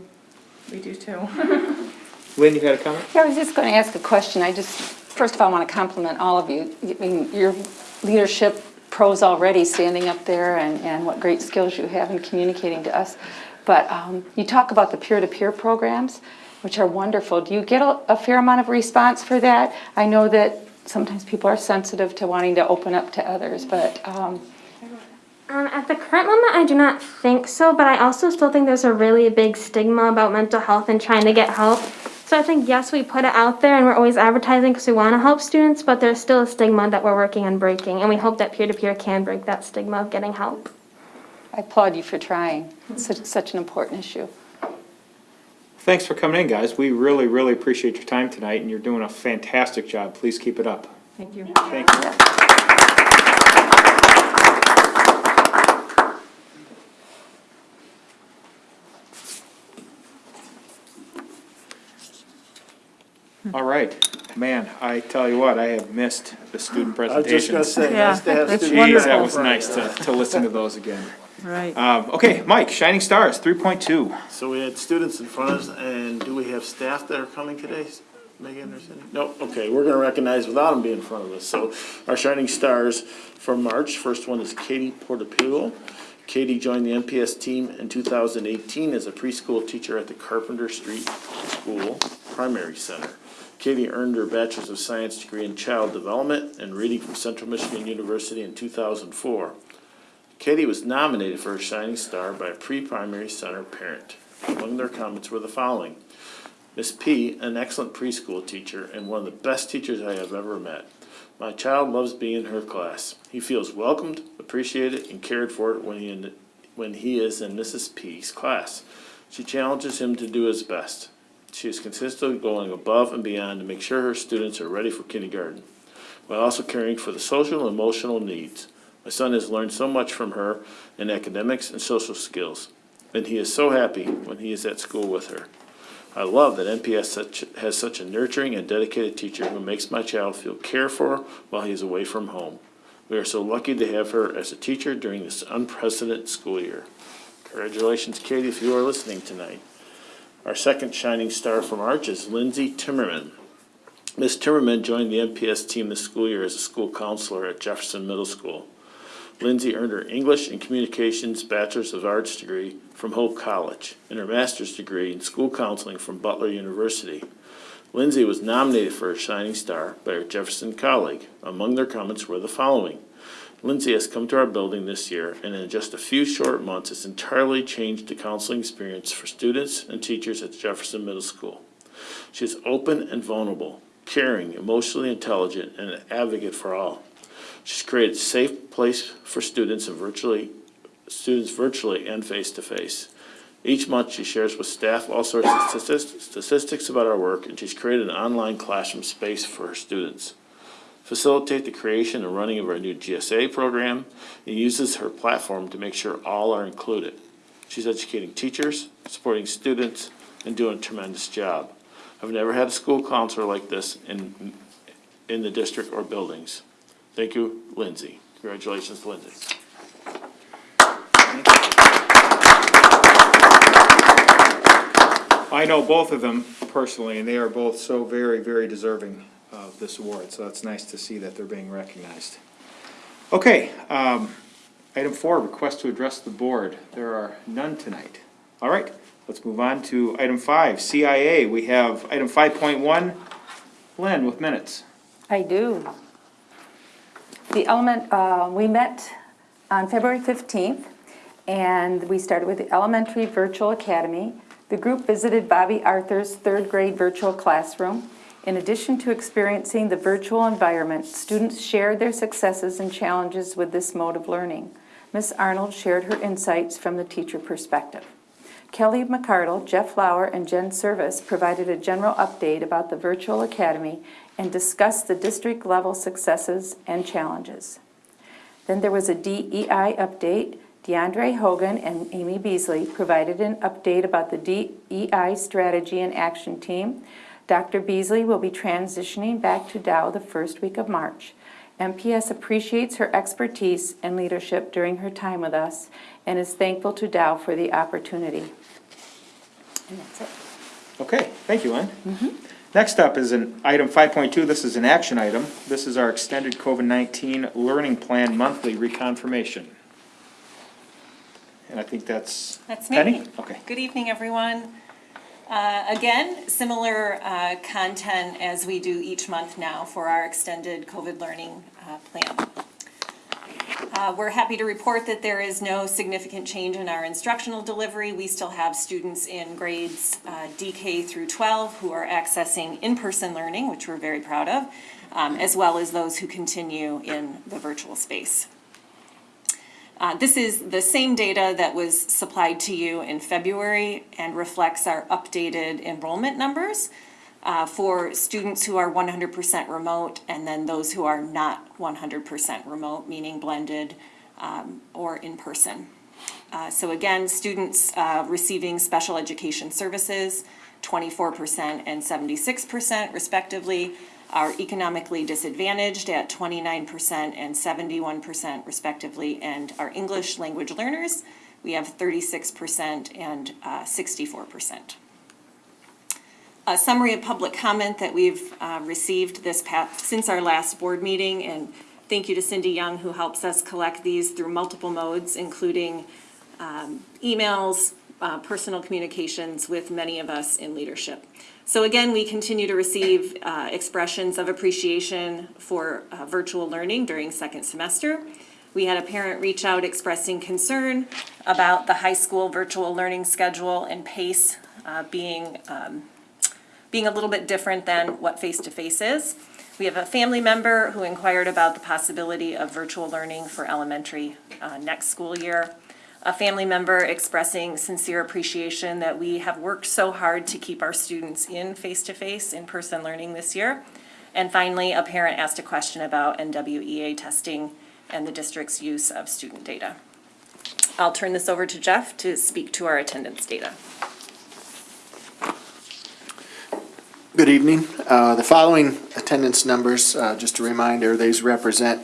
We do too. Lynn, you had a comment? Yeah, I was just going to ask a question. I just, first of all, I want to compliment all of you. I mean, your leadership pros already standing up there and, and what great skills you have in communicating to us. But um, you talk about the peer-to-peer programs, which are wonderful. Do you get a, a fair amount of response for that? I know that sometimes people are sensitive to wanting to open up to others, but um, Um, at the current moment, I do not think so, but I also still think there's a really big stigma about mental health and trying to get help. So I think, yes, we put it out there and we're always advertising because we want to help students, but there's still a stigma that we're working on breaking, and we hope that peer-to-peer can break that stigma of getting help. I applaud you for trying. It's such, such an important issue. Thanks for coming in, guys. We really, really appreciate your time tonight, and you're doing a fantastic job. Please keep it up. Thank you. Thank you. All right, man, I tell you what, I have missed the student presentations. I was just gonna say, nice to have Yeah, that's students. Geez, that was nice to, to listen to those again. Right. Um, okay, Mike, Shining Stars, three point two. So we had students in front of us, and do we have staff that are coming today? Megan or Cindy? No, okay, we're gonna recognize without them being in front of us. So our shining stars for March, first one is Katie Portapillo. Katie joined the MPS team in two thousand eighteen as a preschool teacher at the Carpenter Street School Primary Center. Katie earned her Bachelor's of Science degree in Child Development and Reading from Central Michigan University in two thousand four. Katie was nominated for a Shining Star by a pre-primary center parent. Among their comments were the following. Miss P, an excellent preschool teacher and one of the best teachers I have ever met. My child loves being in her class. He feels welcomed, appreciated, and cared for when he, in, when he is in Mrs. P's class. She challenges him to do his best. She is consistently going above and beyond to make sure her students are ready for kindergarten, while also caring for the social and emotional needs. My son has learned so much from her in academics and social skills, and he is so happy when he is at school with her. I love that MPS such, has such a nurturing and dedicated teacher who makes my child feel cared for while he is away from home. We are so lucky to have her as a teacher during this unprecedented school year. Congratulations, Katie, if you are listening tonight. Our second shining star from Arch is Lindsay Timmerman. Ms. Timmerman joined the MPS team this school year as a school counselor at Jefferson Middle School. Lindsay earned her English and Communications Bachelor's of Arts degree from Hope College and her master's degree in school counseling from Butler University. Lindsay was nominated for a Shining Star by her Jefferson colleague. Among their comments were the following. Lindsay has come to our building this year and in just a few short months has entirely changed the counseling experience for students and teachers at Jefferson Middle School. She is open and vulnerable, caring, emotionally intelligent, and an advocate for all. She's created a safe place for students and virtually, students virtually and face-to-face. Each month, she shares with staff all sorts of statistics about our work, and she's created an online classroom space for her students. Facilitate the creation and running of our new GSA program, and uses her platform to make sure all are included. She's educating teachers, supporting students, and doing a tremendous job. I've never had a school counselor like this in, in the district or buildings. Thank you, Lindsay. Congratulations, Lindsay. I know both of them personally, and they are both so very, very deserving of this award, so it's nice to see that they're being recognized. Okay, um, item four, request to address the board. There are none tonight. All right, let's move on to item five, CIA. We have item five point one, Len with minutes. I do. The element, uh, we met on February 15th, and we started with the Elementary Virtual Academy. The group visited Bobby Arthur's third grade virtual classroom. In addition to experiencing the virtual environment, students shared their successes and challenges with this mode of learning. Ms. Arnold shared her insights from the teacher perspective. Kelly McCardle, Jeff Lauer, and Jen Service provided a general update about the virtual academy and discussed the district-level successes and challenges. Then there was a DEI update. DeAndre Hogan and Amy Beasley provided an update about the DEI strategy and action team. Dr. Beasley will be transitioning back to Dow the first week of March. MPS appreciates her expertise and leadership during her time with us and is thankful to Dow for the opportunity. And that's it. Okay, thank you, Len. Mm-hmm. Next up is an item five point two, this is an action item. This is our extended COVID-19 learning plan monthly reconfirmation. And I think that's That's me. Penny? Okay. Good evening, everyone. Uh, Again, similar uh, content as we do each month now for our extended COVID learning uh, plan. Uh, We're happy to report that there is no significant change in our instructional delivery. We still have students in grades uh, DK through 12 who are accessing in-person learning, which we're very proud of, um, as well as those who continue in the virtual space. Uh, This is the same data that was supplied to you in February and reflects our updated enrollment numbers uh, for students who are one hundred percent remote and then those who are not one hundred percent remote, meaning blended um, or in person. Uh, So again, students uh, receiving special education services, twenty-four percent and seventy-six percent respectively, are economically disadvantaged at twenty-nine percent and seventy-one percent respectively, and our English language learners, we have thirty-six percent and uh, sixty-four percent. A summary of public comment that we've uh, received this past, since our last board meeting, and thank you to Cindy Young who helps us collect these through multiple modes, including um, emails, uh, personal communications with many of us in leadership. So again, we continue to receive uh, expressions of appreciation for uh, virtual learning during second semester. We had a parent reach out expressing concern about the high school virtual learning schedule and pace uh, being um, being a little bit different than what face-to-face is. We have a family member who inquired about the possibility of virtual learning for elementary uh, next school year. A family member expressing sincere appreciation that we have worked so hard to keep our students in face-to-face, in-person learning this year. And finally, a parent asked a question about NWEA testing and the district's use of student data. I'll turn this over to Jeff to speak to our attendance data. Good evening. Uh, The following attendance numbers, uh, just a reminder, these represent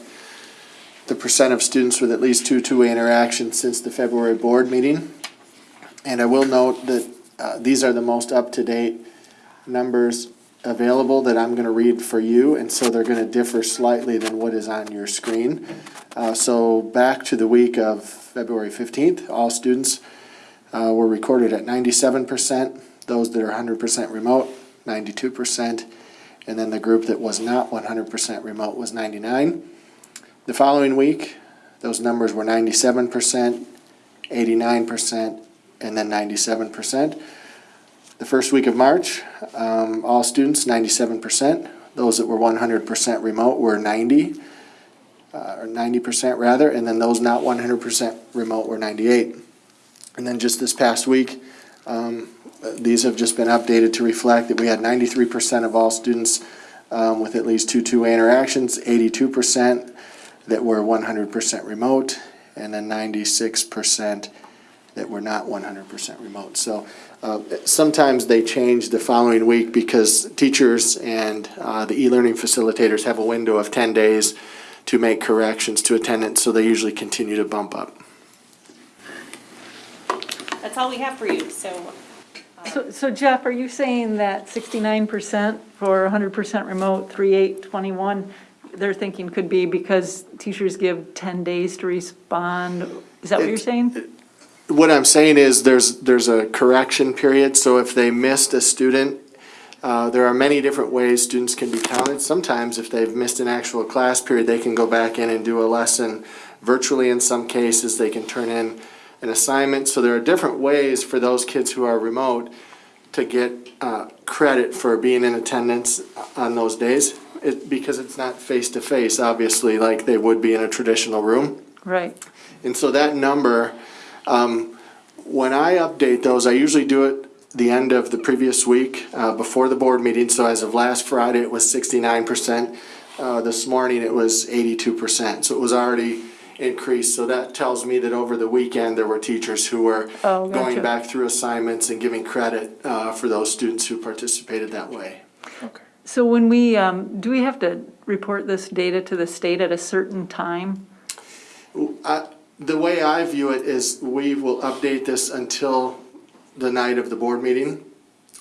the percent of students with at least two two-way interactions since the February board meeting. And I will note that uh, these are the most up-to-date numbers available that I'm going to read for you, and so they're going to differ slightly than what is on your screen. Uh, So back to the week of February 15th, all students uh, were recorded at 97%. Those that are 100% remote, 92%. And then the group that was not 100% remote was 99. The following week, those numbers were 97%, 89%, and then 97%. The first week of March, um, all students, 97%. Those that were 100% remote were 90, uh, or 90% rather, and then those not 100% remote were 98. And then just this past week, um, these have just been updated to reflect that we had ninety-three percent of all students um, with at least two two-way interactions, eighty-two percent that were one hundred percent remote, and then ninety-six percent that were not one hundred percent remote. So uh, sometimes they change the following week because teachers and uh, the e-learning facilitators have a window of ten days to make corrections to attendance, so they usually continue to bump up. That's all we have for you, so So, so Jeff, are you saying that sixty-nine percent for hundred percent remote, three, eight, twenty-one, they're thinking could be because teachers give ten days to respond? Is that what you're saying? What I'm saying is there's, there's a correction period, so if they missed a student, uh, there are many different ways students can be counted. Sometimes if they've missed an actual class period, they can go back in and do a lesson virtually. In some cases, they can turn in an assignment. So there are different ways for those kids who are remote to get uh, credit for being in attendance on those days. It, because it's not face-to-face, obviously, like they would be in a traditional room. Right. And so that number, um, when I update those, I usually do it the end of the previous week, uh, before the board meeting. So as of last Friday, it was sixty-nine percent. Uh, this morning, it was eighty-two percent. So it was already increased. So that tells me that over the weekend, there were teachers who were Oh, going back through assignments and giving credit, uh, for those students who participated that way. So when we, um, do we have to report this data to the state at a certain time? I- The way I view it is we will update this until the night of the board meeting.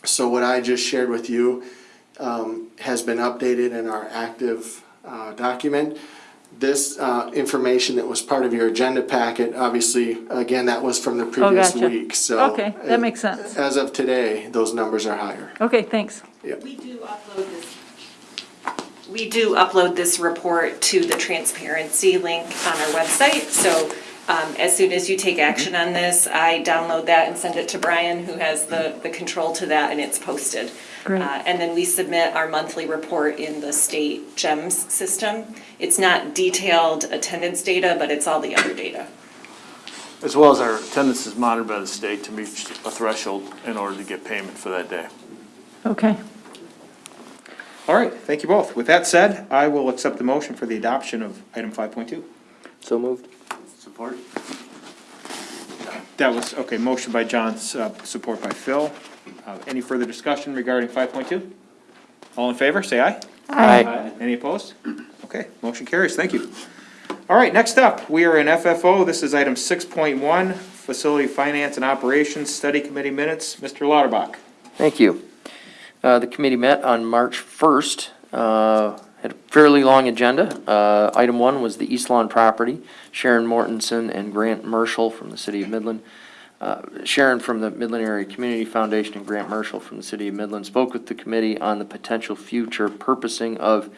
So what I just shared with you um, has been updated in our active uh, document. This uh, information that was part of your agenda packet, obviously, again, that was from the previous gotcha. week, so. Okay, that makes sense. As of today, those numbers are higher. Okay, thanks. We do upload this. We do upload this report to the transparency link on our website, so um, as soon as you take action on this, I download that and send it to Brian, who has the, the control to that, and it's posted. Great. Uh, And then we submit our monthly report in the state GEMS system. It's not detailed attendance data, but it's all the other data. As well as our attendance is monitored by the state to meet a threshold in order to get payment for that day. Okay. All right, thank you both. With that said, I will accept the motion for the adoption of item five point two. So moved. Support? That was, okay, motion by John, uh, support by Phil. Uh, Any further discussion regarding five point two? All in favor, say aye. Aye. Any opposed? Okay, motion carries, thank you. All right, next up, we are in FFO, this is item six point one, Facility Finance and Operations Study Committee Minutes, Mr. Lauterbach. Thank you. Uh, The committee met on March 1st, uh, had a fairly long agenda. Uh, Item one was the East Lawn property, Sharon Mortensen and Grant Marshall from the city of Midland. Uh, Sharon from the Midland Area Community Foundation and Grant Marshall from the city of Midland spoke with the committee on the potential future purposing of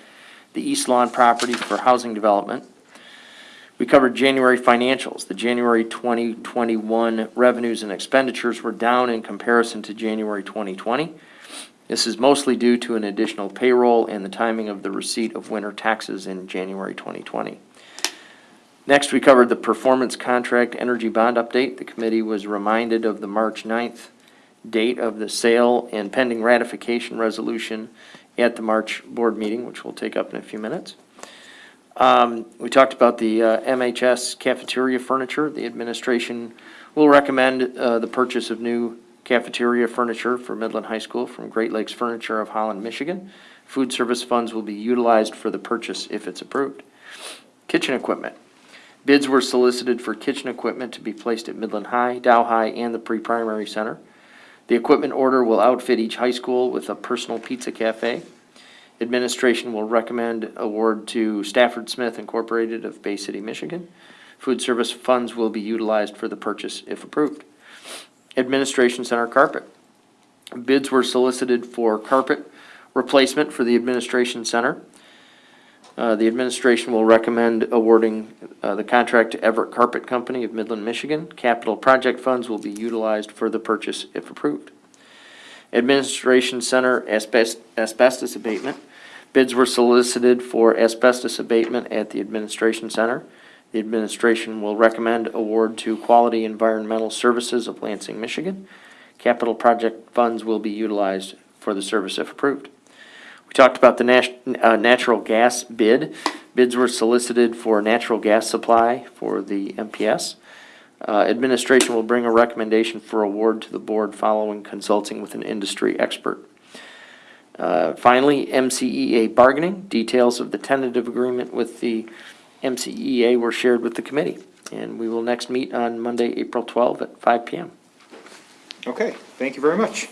the East Lawn property for housing development. We covered January financials. The January 2021 revenues and expenditures were down in comparison to January 2020. This is mostly due to an additional payroll and the timing of the receipt of winter taxes in January 2020. Next, we covered the performance contract energy bond update. The committee was reminded of the March 9th date of the sale and pending ratification resolution at the March board meeting, which we'll take up in a few minutes. Um, we talked about the uh, MHS cafeteria furniture. The administration will recommend uh, the purchase of new Cafeteria furniture for Midland High School from Great Lakes Furniture of Holland, Michigan. Food service funds will be utilized for the purchase if it's approved. Kitchen equipment. Bids were solicited for kitchen equipment to be placed at Midland High, Dow High, and the pre-primary center. The equipment order will outfit each high school with a personal pizza cafe. Administration will recommend award to Stafford Smith Incorporated of Bay City, Michigan. Food service funds will be utilized for the purchase if approved. Administration Center carpet. Bids were solicited for carpet replacement for the Administration Center. Uh, The administration will recommend awarding uh, the contract to Everett Carpet Company of Midland, Michigan. Capital project funds will be utilized for the purchase if approved. Administration Center asbest- asbestos abatement. Bids were solicited for asbestos abatement at the Administration Center. The administration will recommend award to Quality Environmental Services of Lansing, Michigan. Capital project funds will be utilized for the service if approved. We talked about the nas- uh, natural gas bid. Bids were solicited for natural gas supply for the MPS. Uh, Administration will bring a recommendation for award to the board following consulting with an industry expert. Uh, Finally, MCEA bargaining. Details of the tentative agreement with the MCEA were shared with the committee. And we will next meet on Monday, April 12 at 5 PM. Okay, thank you very much.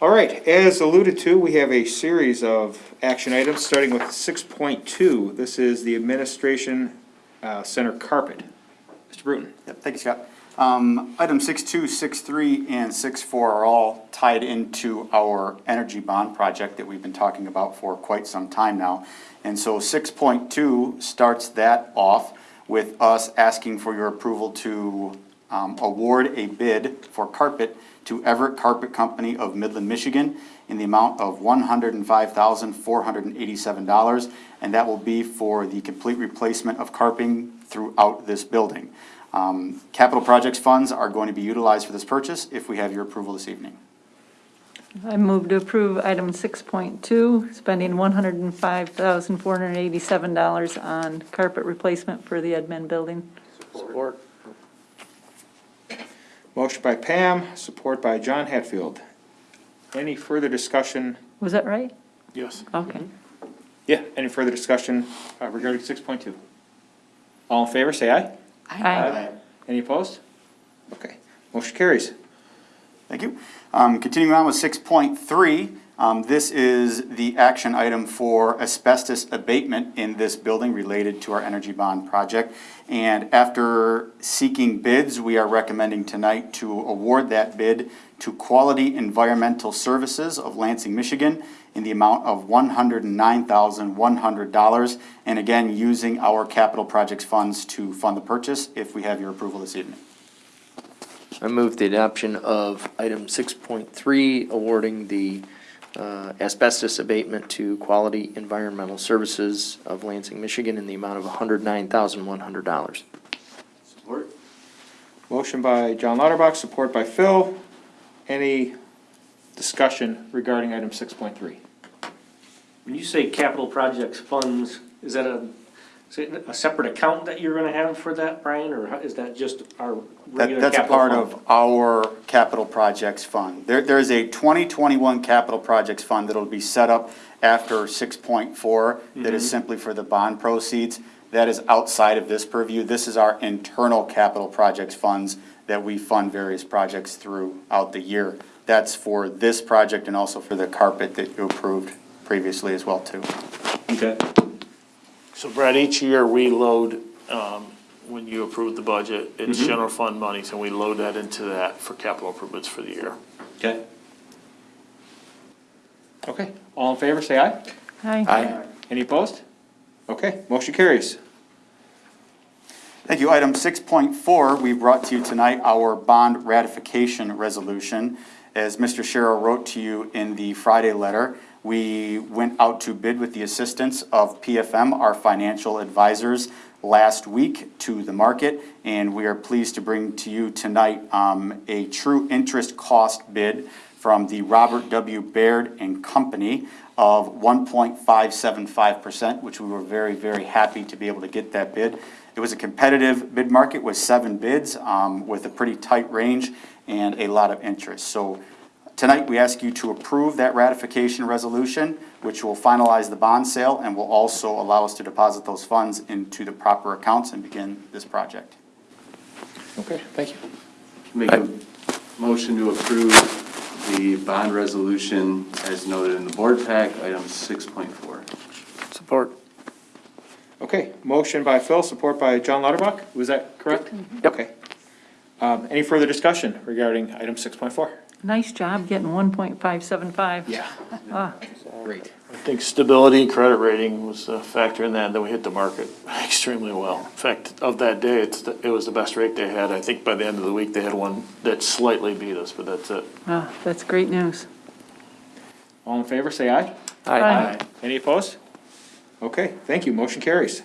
All right, as alluded to, we have a series of action items, starting with six point two. This is the Administration uh, Center carpet. Mr. Bruton. Yep, thank you, Scott. Um, item six two, six three, and 6.4 are all tied into our energy bond project that we've been talking about for quite some time now. And so six point two starts that off with us asking for your approval to, um, award a bid for carpet to Everett Carpet Company of Midland, Michigan in the amount of one hundred and that will be for the complete replacement of carpeting throughout this building. Um, Capital projects funds are going to be utilized for this purchase if we have your approval this evening. I move to approve item six point two, spending one hundred and five thousand, four hundred and eighty-seven dollars on carpet replacement for the admin building. Support. Motion by Pam, support by John Hatfield. Any further discussion? Was that right? Yes. Okay. Yeah, any further discussion uh, regarding six point two? All in favor, say aye. Aye. Any opposed? Okay, motion carries. Thank you. Um, continuing on with six point three, um, this is the action item for asbestos abatement in this building related to our energy bond project. And after seeking bids, we are recommending tonight to award that bid to Quality Environmental Services of Lansing, Michigan in the amount of one hundred and nine thousand, one hundred dollars. And again, using our capital projects funds to fund the purchase if we have your approval this evening. I move the adoption of item six point three, awarding the uh, asbestos abatement to Quality Environmental Services of Lansing, Michigan in the amount of hundred nine thousand one hundred dollars. Support. Motion by John Lauterbach, support by Phil. Any discussion regarding item six point three? When you say capital projects funds, is that a, is it a separate account that you're gonna have for that, Brian, or how- is that just our That, regular that's a capital part fund? of our capital projects fund. There, there is a twenty twenty-one capital projects fund that'll be set up after six point four, that is Mhm. simply for the bond proceeds. That is outside of this purview. This is our internal capital projects funds that we fund various projects throughout the year. That's for this project and also for the carpet that you approved previously as well, too. Okay. So Brad, each year we load, um, when you approve the budget, it's Mhm. general fund monies, and we load that into that for capital improvements for the year. Okay. Okay, all in favor, say aye. Aye. Any opposed? Okay, motion carries. Thank you. Item six point four, we brought to you tonight our bond ratification resolution. As Mr. Sharrow wrote to you in the Friday letter, we went out to bid with the assistance of PFM, our financial advisors, last week to the market, and we are pleased to bring to you tonight um, a true interest cost bid from the Robert W. Baird and Company. of 1.575%, which we were very, very happy to be able to get that bid. It was a competitive bid market with seven bids, um, with a pretty tight range and a lot of interest. So tonight, we ask you to approve that ratification resolution, which will finalize the bond sale and will also allow us to deposit those funds into the proper accounts and begin this project. Okay, thank you. Make a motion to approve the bond resolution as noted in the board pack, item six point four. Support. Okay, motion by Phil, support by John Lauterbach, was that correct? Okay. Um, any further discussion regarding item six point four? Nice job getting one point five seven five. Yeah. Ah, Great. I think stability and credit rating was a factor in that, and then we hit the market extremely well. In fact, of that day, it's, the- it was the best rate they had. I think by the end of the week, they had one that slightly beat us, but that's it. ah, that's great news. All in favor, say aye. Aye. Aye. Any opposed? Okay, thank you, motion carries.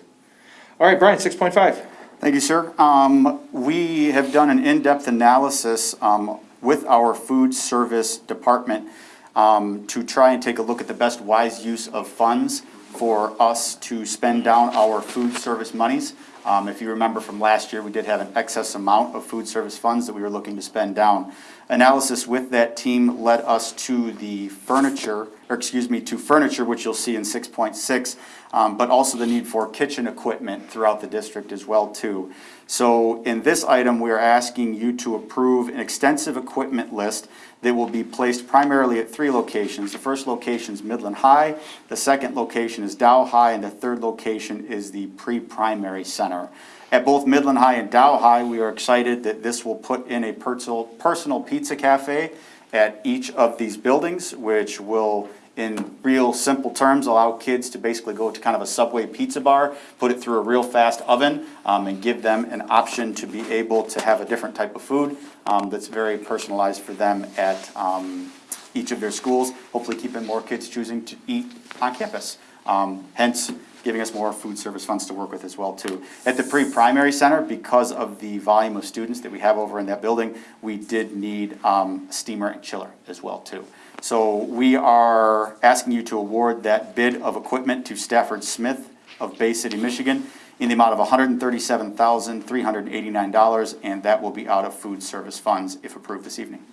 All right, Brian, six point five. Thank you, sir. Um, we have done an in-depth analysis, um, with our food service department, um, to try and take a look at the best wise use of funds for us to spend down our food service monies. Um, if you remember from last year, we did have an excess amount of food service funds that we were looking to spend down. Analysis with that team led us to the furniture, or excuse me, to furniture, which you'll see in six point six, um, but also the need for kitchen equipment throughout the district as well too. So in this item, we are asking you to approve an extensive equipment list that will be placed primarily at three locations. The first location is Midland High, the second location is Dow High, and the third location is the pre-primary center. At both Midland High and Dow High, we are excited that this will put in a personal, pizza cafe at each of these buildings, which will, in real simple terms, allow kids to basically go to kind of a Subway pizza bar, put it through a real fast oven, um, and give them an option to be able to have a different type of food, um, that's very personalized for them at, um, each of their schools, hopefully keeping more kids choosing to eat on campus. Um, hence, giving us more food service funds to work with as well too. At the pre-primary center, because of the volume of students that we have over in that building, we did need, um, steamer and chiller as well too. So we are asking you to award that bid of equipment to Stafford Smith of Bay City, Michigan, in the amount of hundred and thirty-seven thousand, three hundred and eighty-nine dollars, and that will be out of food service funds if approved this evening.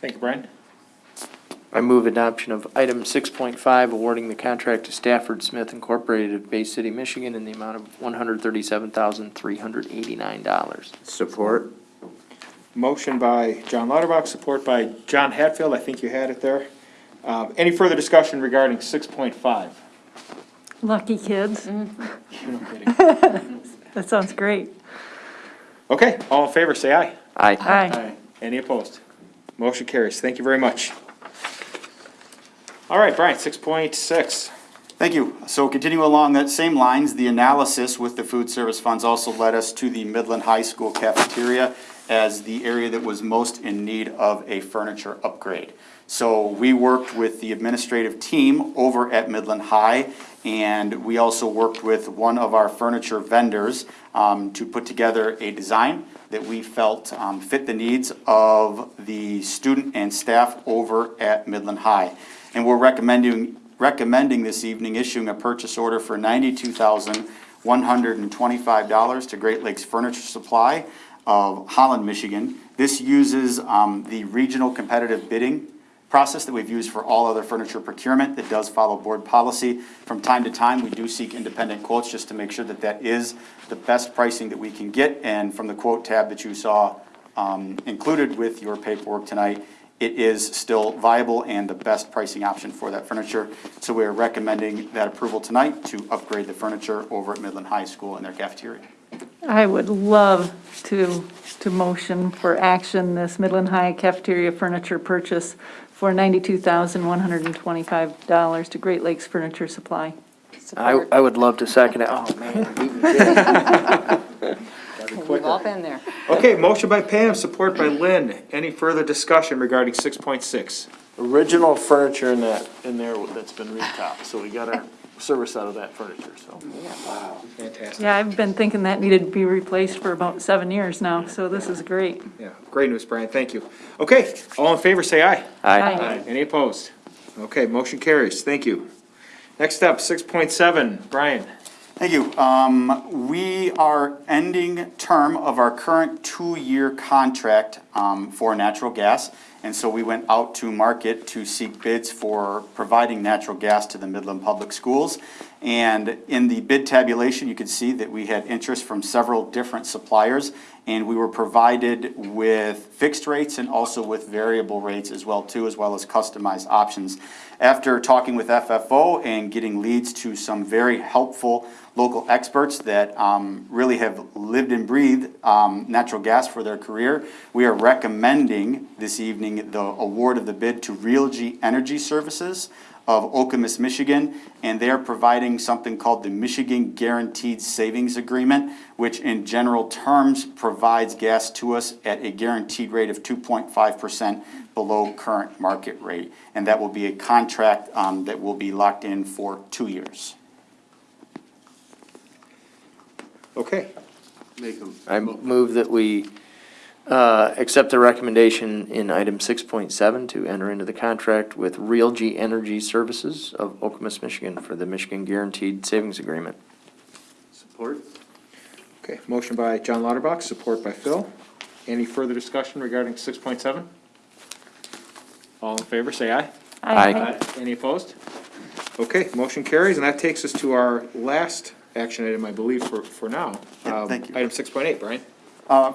Thank you, Brian. I move adoption of item six point five, awarding the contract to Stafford Smith Incorporated of Bay City, Michigan in the amount of one hundred thirty-seven thousand, three hundred eighty-nine dollars. Support. Motion by John Lauterbach, support by John Hatfield, I think you had it there. Um, any further discussion regarding six point five? Lucky kids. That sounds great. Okay, all in favor, say aye. Aye. Aye. Any opposed? Motion carries, thank you very much. All right, Brian, six point six. Thank you. So continuing along that same lines, the analysis with the food service funds also led us to the Midland High School cafeteria as the area that was most in need of a furniture upgrade. So we worked with the administrative team over at Midland High, and we also worked with one of our furniture vendors um, to put together a design that we felt um, fit the needs of the student and staff over at Midland High. And we're recommending, recommending this evening issuing a purchase order for ninety-two thousand, one hundred and twenty-five dollars to Great Lakes Furniture Supply of Holland, Michigan. This uses um, the regional competitive bidding process that we've used for all other furniture procurement that does follow board policy. From time to time, we do seek independent quotes just to make sure that that is the best pricing that we can get. And from the quote tab that you saw um, included with your paperwork tonight, it is still viable and the best pricing option for that furniture. So we are recommending that approval tonight to upgrade the furniture over at Midland High School in their cafeteria. I would love to, to motion for action this Midland High cafeteria furniture purchase for ninety-two thousand, one hundred and twenty-five dollars to Great Lakes Furniture Supply. I, I would love to second it. Oh, man. beat me to it. We've all been there. Okay, motion by Pam, support by Lynn. Any further discussion regarding six point six? Original furniture in that, in there that's been retopped, so we got our service out of that furniture, so. Fantastic. Yeah, I've been thinking that needed to be replaced for about seven years now, so this is great. Yeah, great news, Brian, thank you. Okay, all in favor, say aye. Aye. Aye. Any opposed? Okay, motion carries. Thank you. Next up, six point seven, Brian. Thank you. Um, we are ending term of our current two-year contract, um, for natural gas. And so we went out to market to seek bids for providing natural gas to the Midland Public Schools. And in the bid tabulation, you could see that we had interest from several different suppliers. And we were provided with fixed rates and also with variable rates as well too, as well as customized options. After talking with FFO and getting leads to some very helpful local experts that um, really have lived and breathed um, natural gas for their career, we are recommending this evening the award of the bid to Realgy Energy Services of Okemos, Michigan, and they are providing something called the Michigan Guaranteed Savings Agreement, which in general terms provides gas to us at a guaranteed rate of 2.5% below current market rate. And that will be a contract um, that will be locked in for two years. Okay. Make them. I move that we uh, accept the recommendation in item six point seven to enter into the contract with Realgy Energy Services of Okemos, Michigan for the Michigan Guaranteed Savings Agreement. Support? Okay, motion by John Lauterbach, support by Phil. Any further discussion regarding six point seven? All in favor, say aye. Aye. Any opposed? Okay, motion carries, and that takes us to our last action item, I believe, for, for now. Yeah, thank Um, you. Item six point eight, Brian. Uh,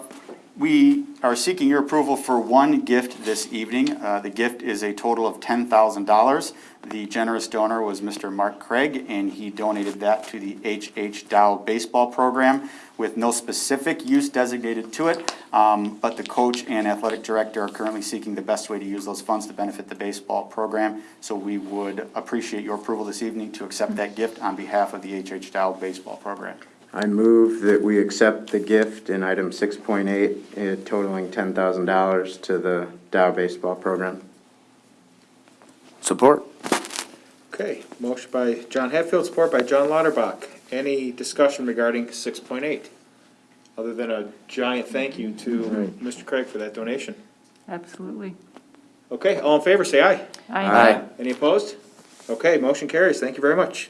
We are seeking your approval for one gift this evening. Uh, The gift is a total of $10,000. The generous donor was Mr. Mark Craig, and he donated that to the H.H. Dow baseball program with no specific use designated to it, um, but the coach and athletic director are currently seeking the best way to use those funds to benefit the baseball program. So we would appreciate your approval this evening to accept that gift on behalf of the H.H. Dow baseball program. I move that we accept the gift in item six point eight eh, totaling ten thousand dollars to the Dow baseball program. Support. Okay, motion by John Hatfield, support by John Lauterbach. Any discussion regarding six point eight? Other than a giant thank you to Mr. Craig for that donation. Absolutely. Okay, all in favor, say aye. Aye. Any opposed? Okay, motion carries. Thank you very much.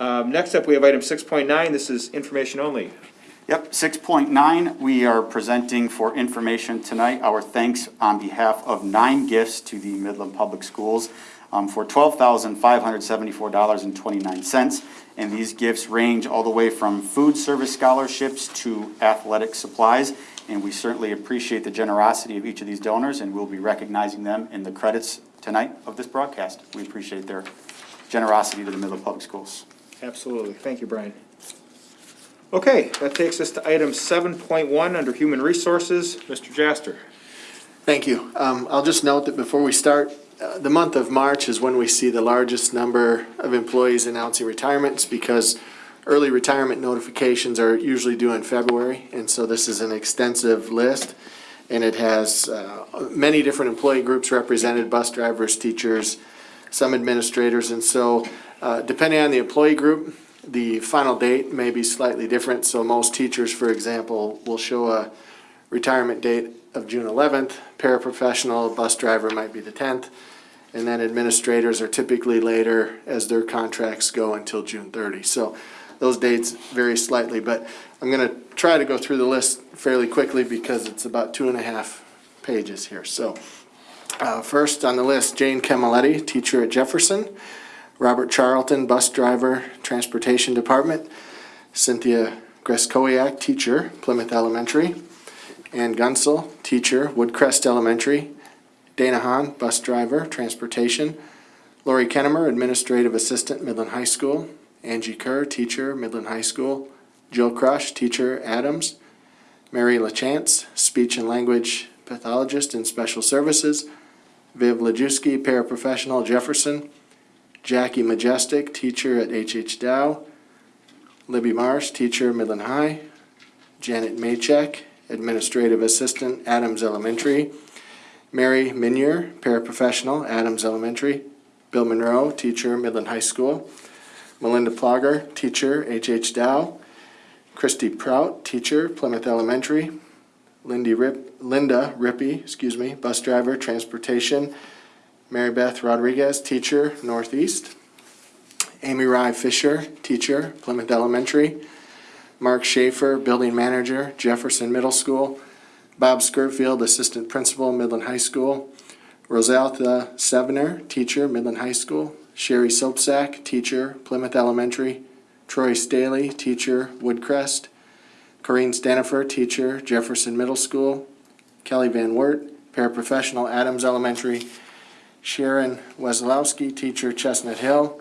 Um, next up, we have item six point nine. This is information only. Yep, six point nine, we are presenting for information tonight, our thanks on behalf of nine gifts to the Midland Public Schools um, for twelve thousand five hundred seventy-four dollars and twenty-nine cents. And these gifts range all the way from food service scholarships to athletic supplies. And we certainly appreciate the generosity of each of these donors, and we'll be recognizing them in the credits tonight of this broadcast. We appreciate their generosity to the Midland Public Schools. Absolutely. Thank you, Brian. Okay, that takes us to item seven point one under human resources. Mr. Jaster. Thank you. Um, I'll just note that before we start, uh, the month of March is when we see the largest number of employees announcing retirements because early retirement notifications are usually due in February, and so this is an extensive list. And it has, uh, many different employee groups represented, bus drivers, teachers, some administrators, and so, uh, depending on the employee group, the final date may be slightly different, so most teachers, for example, will show a retirement date of June eleventh, paraprofessional, bus driver might be the tenth, and then administrators are typically later as their contracts go until June thirty. So those dates vary slightly, but I'm gonna try to go through the list fairly quickly because it's about two and a half pages here, so. Uh, first on the list, Jane Camaletti, teacher at Jefferson. Robert Charlton, bus driver, Transportation Department. Cynthia Greskowiak, teacher, Plymouth Elementary. Ann Gunsel, teacher, Woodcrest Elementary. Dana Hahn, bus driver, Transportation. Lori Kennemer, administrative assistant, Midland High School. Angie Kerr, teacher, Midland High School. Jill Crush, teacher, Adams. Mary LaChance, speech and language pathologist in special services. Viv Lajewski, paraprofessional, Jefferson. Jackie Majestic, teacher at H.H. Dow. Libby Marsh, teacher, Midland High. Janet Maycheck, administrative assistant, Adams Elementary. Mary Minier, paraprofessional, Adams Elementary. Bill Monroe, teacher, Midland High School. Melinda Plogger, teacher, H.H. Dow. Christy Prout, teacher, Plymouth Elementary. Lindy Rip, Linda Rippey, excuse me, bus driver, transportation. Mary Beth Rodriguez, teacher, Northeast. Amy Rye Fisher, teacher, Plymouth Elementary. Mark Schaefer, building manager, Jefferson Middle School. Bob Skirfield, assistant principal, Midland High School. Rosaltha Sevener, teacher, Midland High School. Sherry Soapsack, teacher, Plymouth Elementary. Troy Staley, teacher, Woodcrest. Corrine Stanifer, teacher, Jefferson Middle School. Kelly Van Wert, paraprofessional, Adams Elementary. Sharon Weslowski, teacher, Chestnut Hill.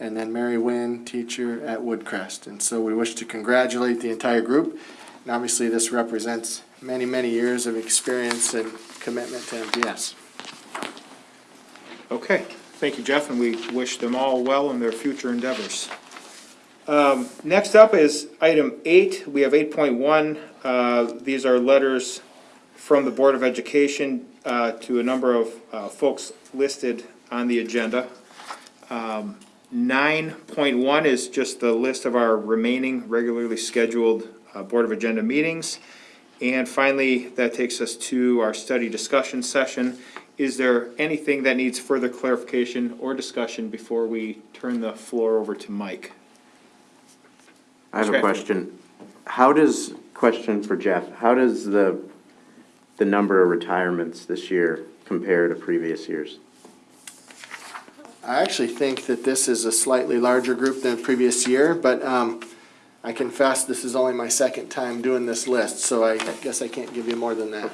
And then Mary Wynn, teacher at Woodcrest. And so we wish to congratulate the entire group. And obviously, this represents many, many years of experience and commitment to MPS. Okay, thank you, Jeff, and we wish them all well in their future endeavors. Um, Next up is item eight. We have eight point one. These are letters from the Board of Education uh, to a number of uh, folks listed on the agenda. Um, Nine point one is just the list of our remaining regularly scheduled uh, Board of Agenda meetings. And finally, that takes us to our study discussion session. Is there anything that needs further clarification or discussion before we turn the floor over to Mike? I have Okay. a question. How does, question for Jeff, how does the, the number of retirements this year compared to previous years? I actually think that this is a slightly larger group than previous year, but um, I confess this is only my second time doing this list, so I guess I can't give you more than that.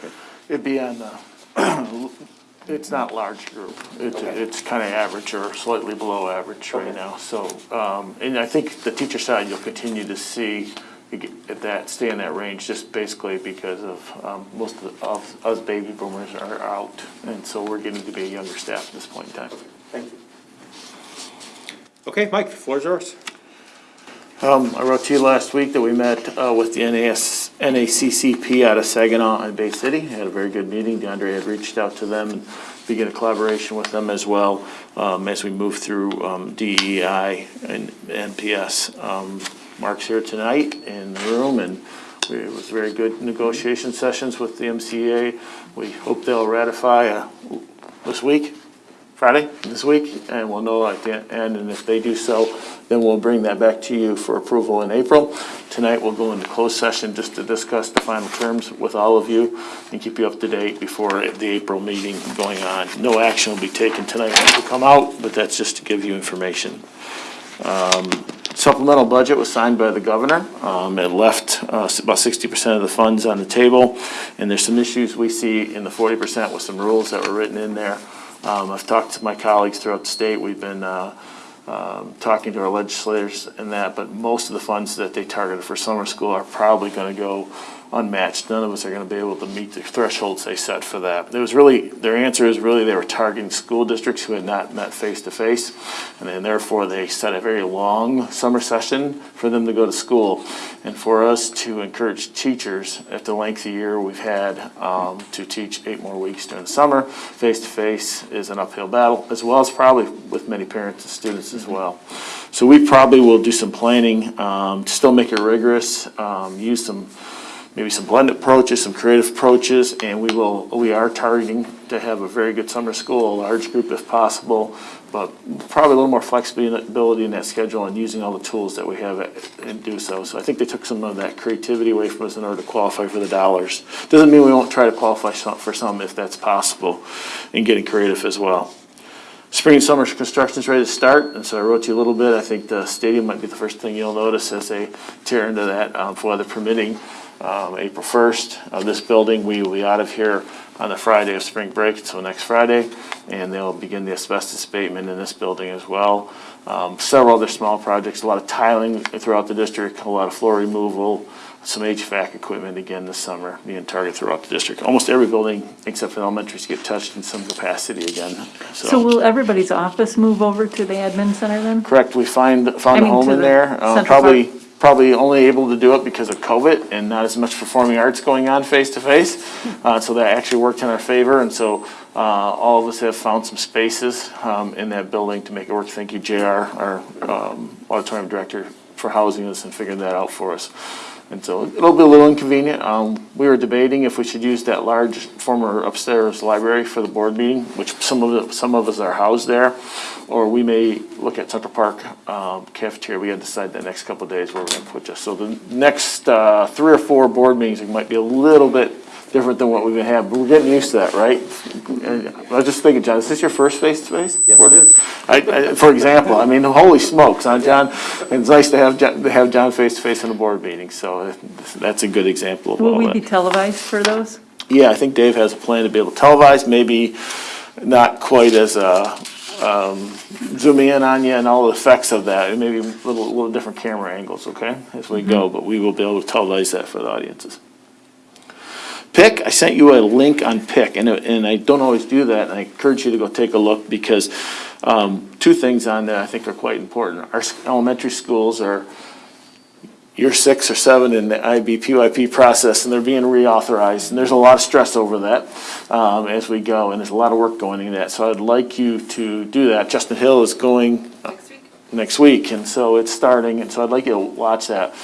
It'd be on the, it's not large group. It's, it's kind of average or slightly below average right now. So, um, and I think the teacher side, you'll continue to see you get that, stay in that range just basically because of, um, most of, of us baby boomers are out. And so we're getting to be a younger staff at this point in time. Thank you. Okay, Mike, the floor is yours. Um, I wrote to you last week that we met, uh, with the NAS, NAACP out of Saginaw and Bay City. Had a very good meeting. DeAndre had reached out to them and began a collaboration with them as well, um, as we move through, um, DEI and MPS. Mark's here tonight in the room and we, it was very good negotiation sessions with the MCA. We hope they'll ratify, uh, this week. Friday, this week, and we'll know at the end, and if they do so, then we'll bring that back to you for approval in April. Tonight, we'll go into closed session just to discuss the final terms with all of you and keep you up to date before the April meeting going on. No action will be taken tonight once we come out, but that's just to give you information. Um, Supplemental budget was signed by the governor. Um, It left uh, about sixty percent of the funds on the table, and there's some issues we see in the forty percent with some rules that were written in there. Um, I've talked to my colleagues throughout the state. We've been uh, um, talking to our legislators and that, but most of the funds that they targeted for summer school are probably going to go unmatched. None of us are going to be able to meet the thresholds they set for that. There was really, their answer is really they were targeting school districts who had not met face-to-face, and then therefore they set a very long summer session for them to go to school. And for us to encourage teachers at the length of year we've had um, to teach eight more weeks during the summer, face-to-face is an uphill battle, as well as probably with many parents and students as well. So we probably will do some planning um, to still make it rigorous, um, use some maybe some blended approaches, some creative approaches, and we will, we are targeting to have a very good summer school, a large group if possible, but probably a little more flexibility in that schedule and using all the tools that we have and do so. So I think they took some of that creativity away from us in order to qualify for the dollars. Doesn't mean we won't try to qualify some- for some if that's possible, and getting creative as well. Spring and summer construction is ready to start, and so I wrote you a little bit. I think the stadium might be the first thing you'll notice as they tear into that, um, for weather permitting. Um, April first, uh, this building, we will be out of here on the Friday of spring break, so next Friday. And they'll begin the asbestos abatement in this building as well. Um, several other small projects, a lot of tiling throughout the district, a lot of floor removal, some HVAC equipment again this summer being targeted throughout the district. Almost every building except for elementaries get touched in some capacity again, So will everybody's office move over to the admin center then? Correct, we find, I found a mean, home to in the there, uh, Central Park? probably only able to do it because of COVID and not as much performing arts going on face to face. Uh, so that actually worked in our favor, and so, uh, all of us have found some spaces, um, in that building to make it work. Thank you, JR, our, um, auditorium director for housing us and figuring that out for us. And so it'll be a little inconvenient. Um, we were debating if we should use that large former upstairs library for the board meeting, which some of it, some of us are housed there. Or we may look at Central Park, um, cafeteria. We gotta decide the next couple of days where we're gonna put this. So the next, uh, three or four board meetings, might be a little bit different than what we've been having, but we're getting used to that, right? And I was just thinking, John, is this your first face-to-face? Yes, it is. I, I, for example, I mean, holy smokes, huh, John? It's nice to have, John- to have John face-to-face in a board meeting, so that's a good example of Will all we that. be televised for those? Yeah, I think Dave has a plan to be able to televise, maybe not quite as, uh, um, zooming in on you and all the effects of that, and maybe a little, little different camera angles, okay, as we go, but we will be able to televise that for the audiences. Pick, I sent you a link on Pick, and, and I don't always do that, and I encourage you to go take a look, because, um, two things on there I think are quite important. Our elementary schools are, year six or seven in the IB PYP process, and they're being reauthorized, and there's a lot of stress over that, um, as we go, and there's a lot of work going into that, so I'd like you to do that. Chestnut Hill is going next week, next week, and so it's starting, and so I'd like you to watch that.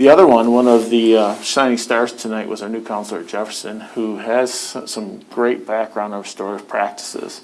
The other one, one of the uh, shining stars tonight was our new counselor Jefferson, who has some great background on restorative practices.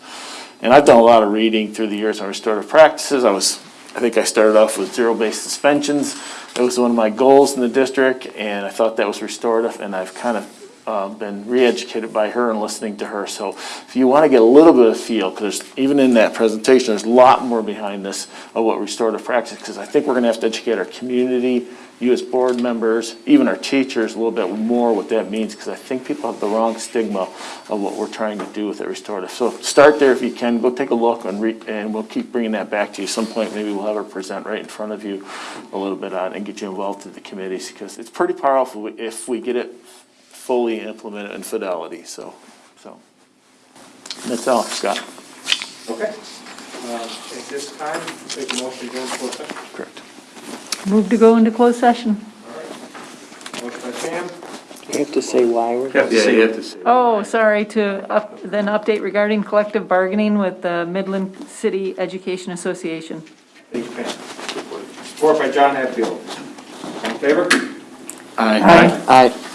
And I've done a lot of reading through the years on restorative practices. I was, I think I started off with zero-based suspensions. That was one of my goals in the district, and I thought that was restorative, and I've kind of uh, been re-educated by her and listening to her. So if you want to get a little bit of feel, because even in that presentation, there's a lot more behind this of what restorative practice, because I think we're going to have to educate our community, you as board members, even our teachers, a little bit more what that means, because I think people have the wrong stigma of what we're trying to do with it restorative. So start there if you can, go take a look and re, and we'll keep bringing that back to you. Some point, maybe we'll have her present right in front of you a little bit on and get you involved in the committees, because it's pretty powerful if we get it fully implemented in fidelity, so, so. That's all, Scott. Okay. Uh, At this time, take a motion to go into. Correct. Move to go into closed session. Motion by Sam. You have to say why we're. Yeah, you have to say. Oh, sorry, to up, then update regarding collective bargaining with the Midland City Education Association. Thank you, Pam. Support by John Hatfield. All in favor? Aye. Aye.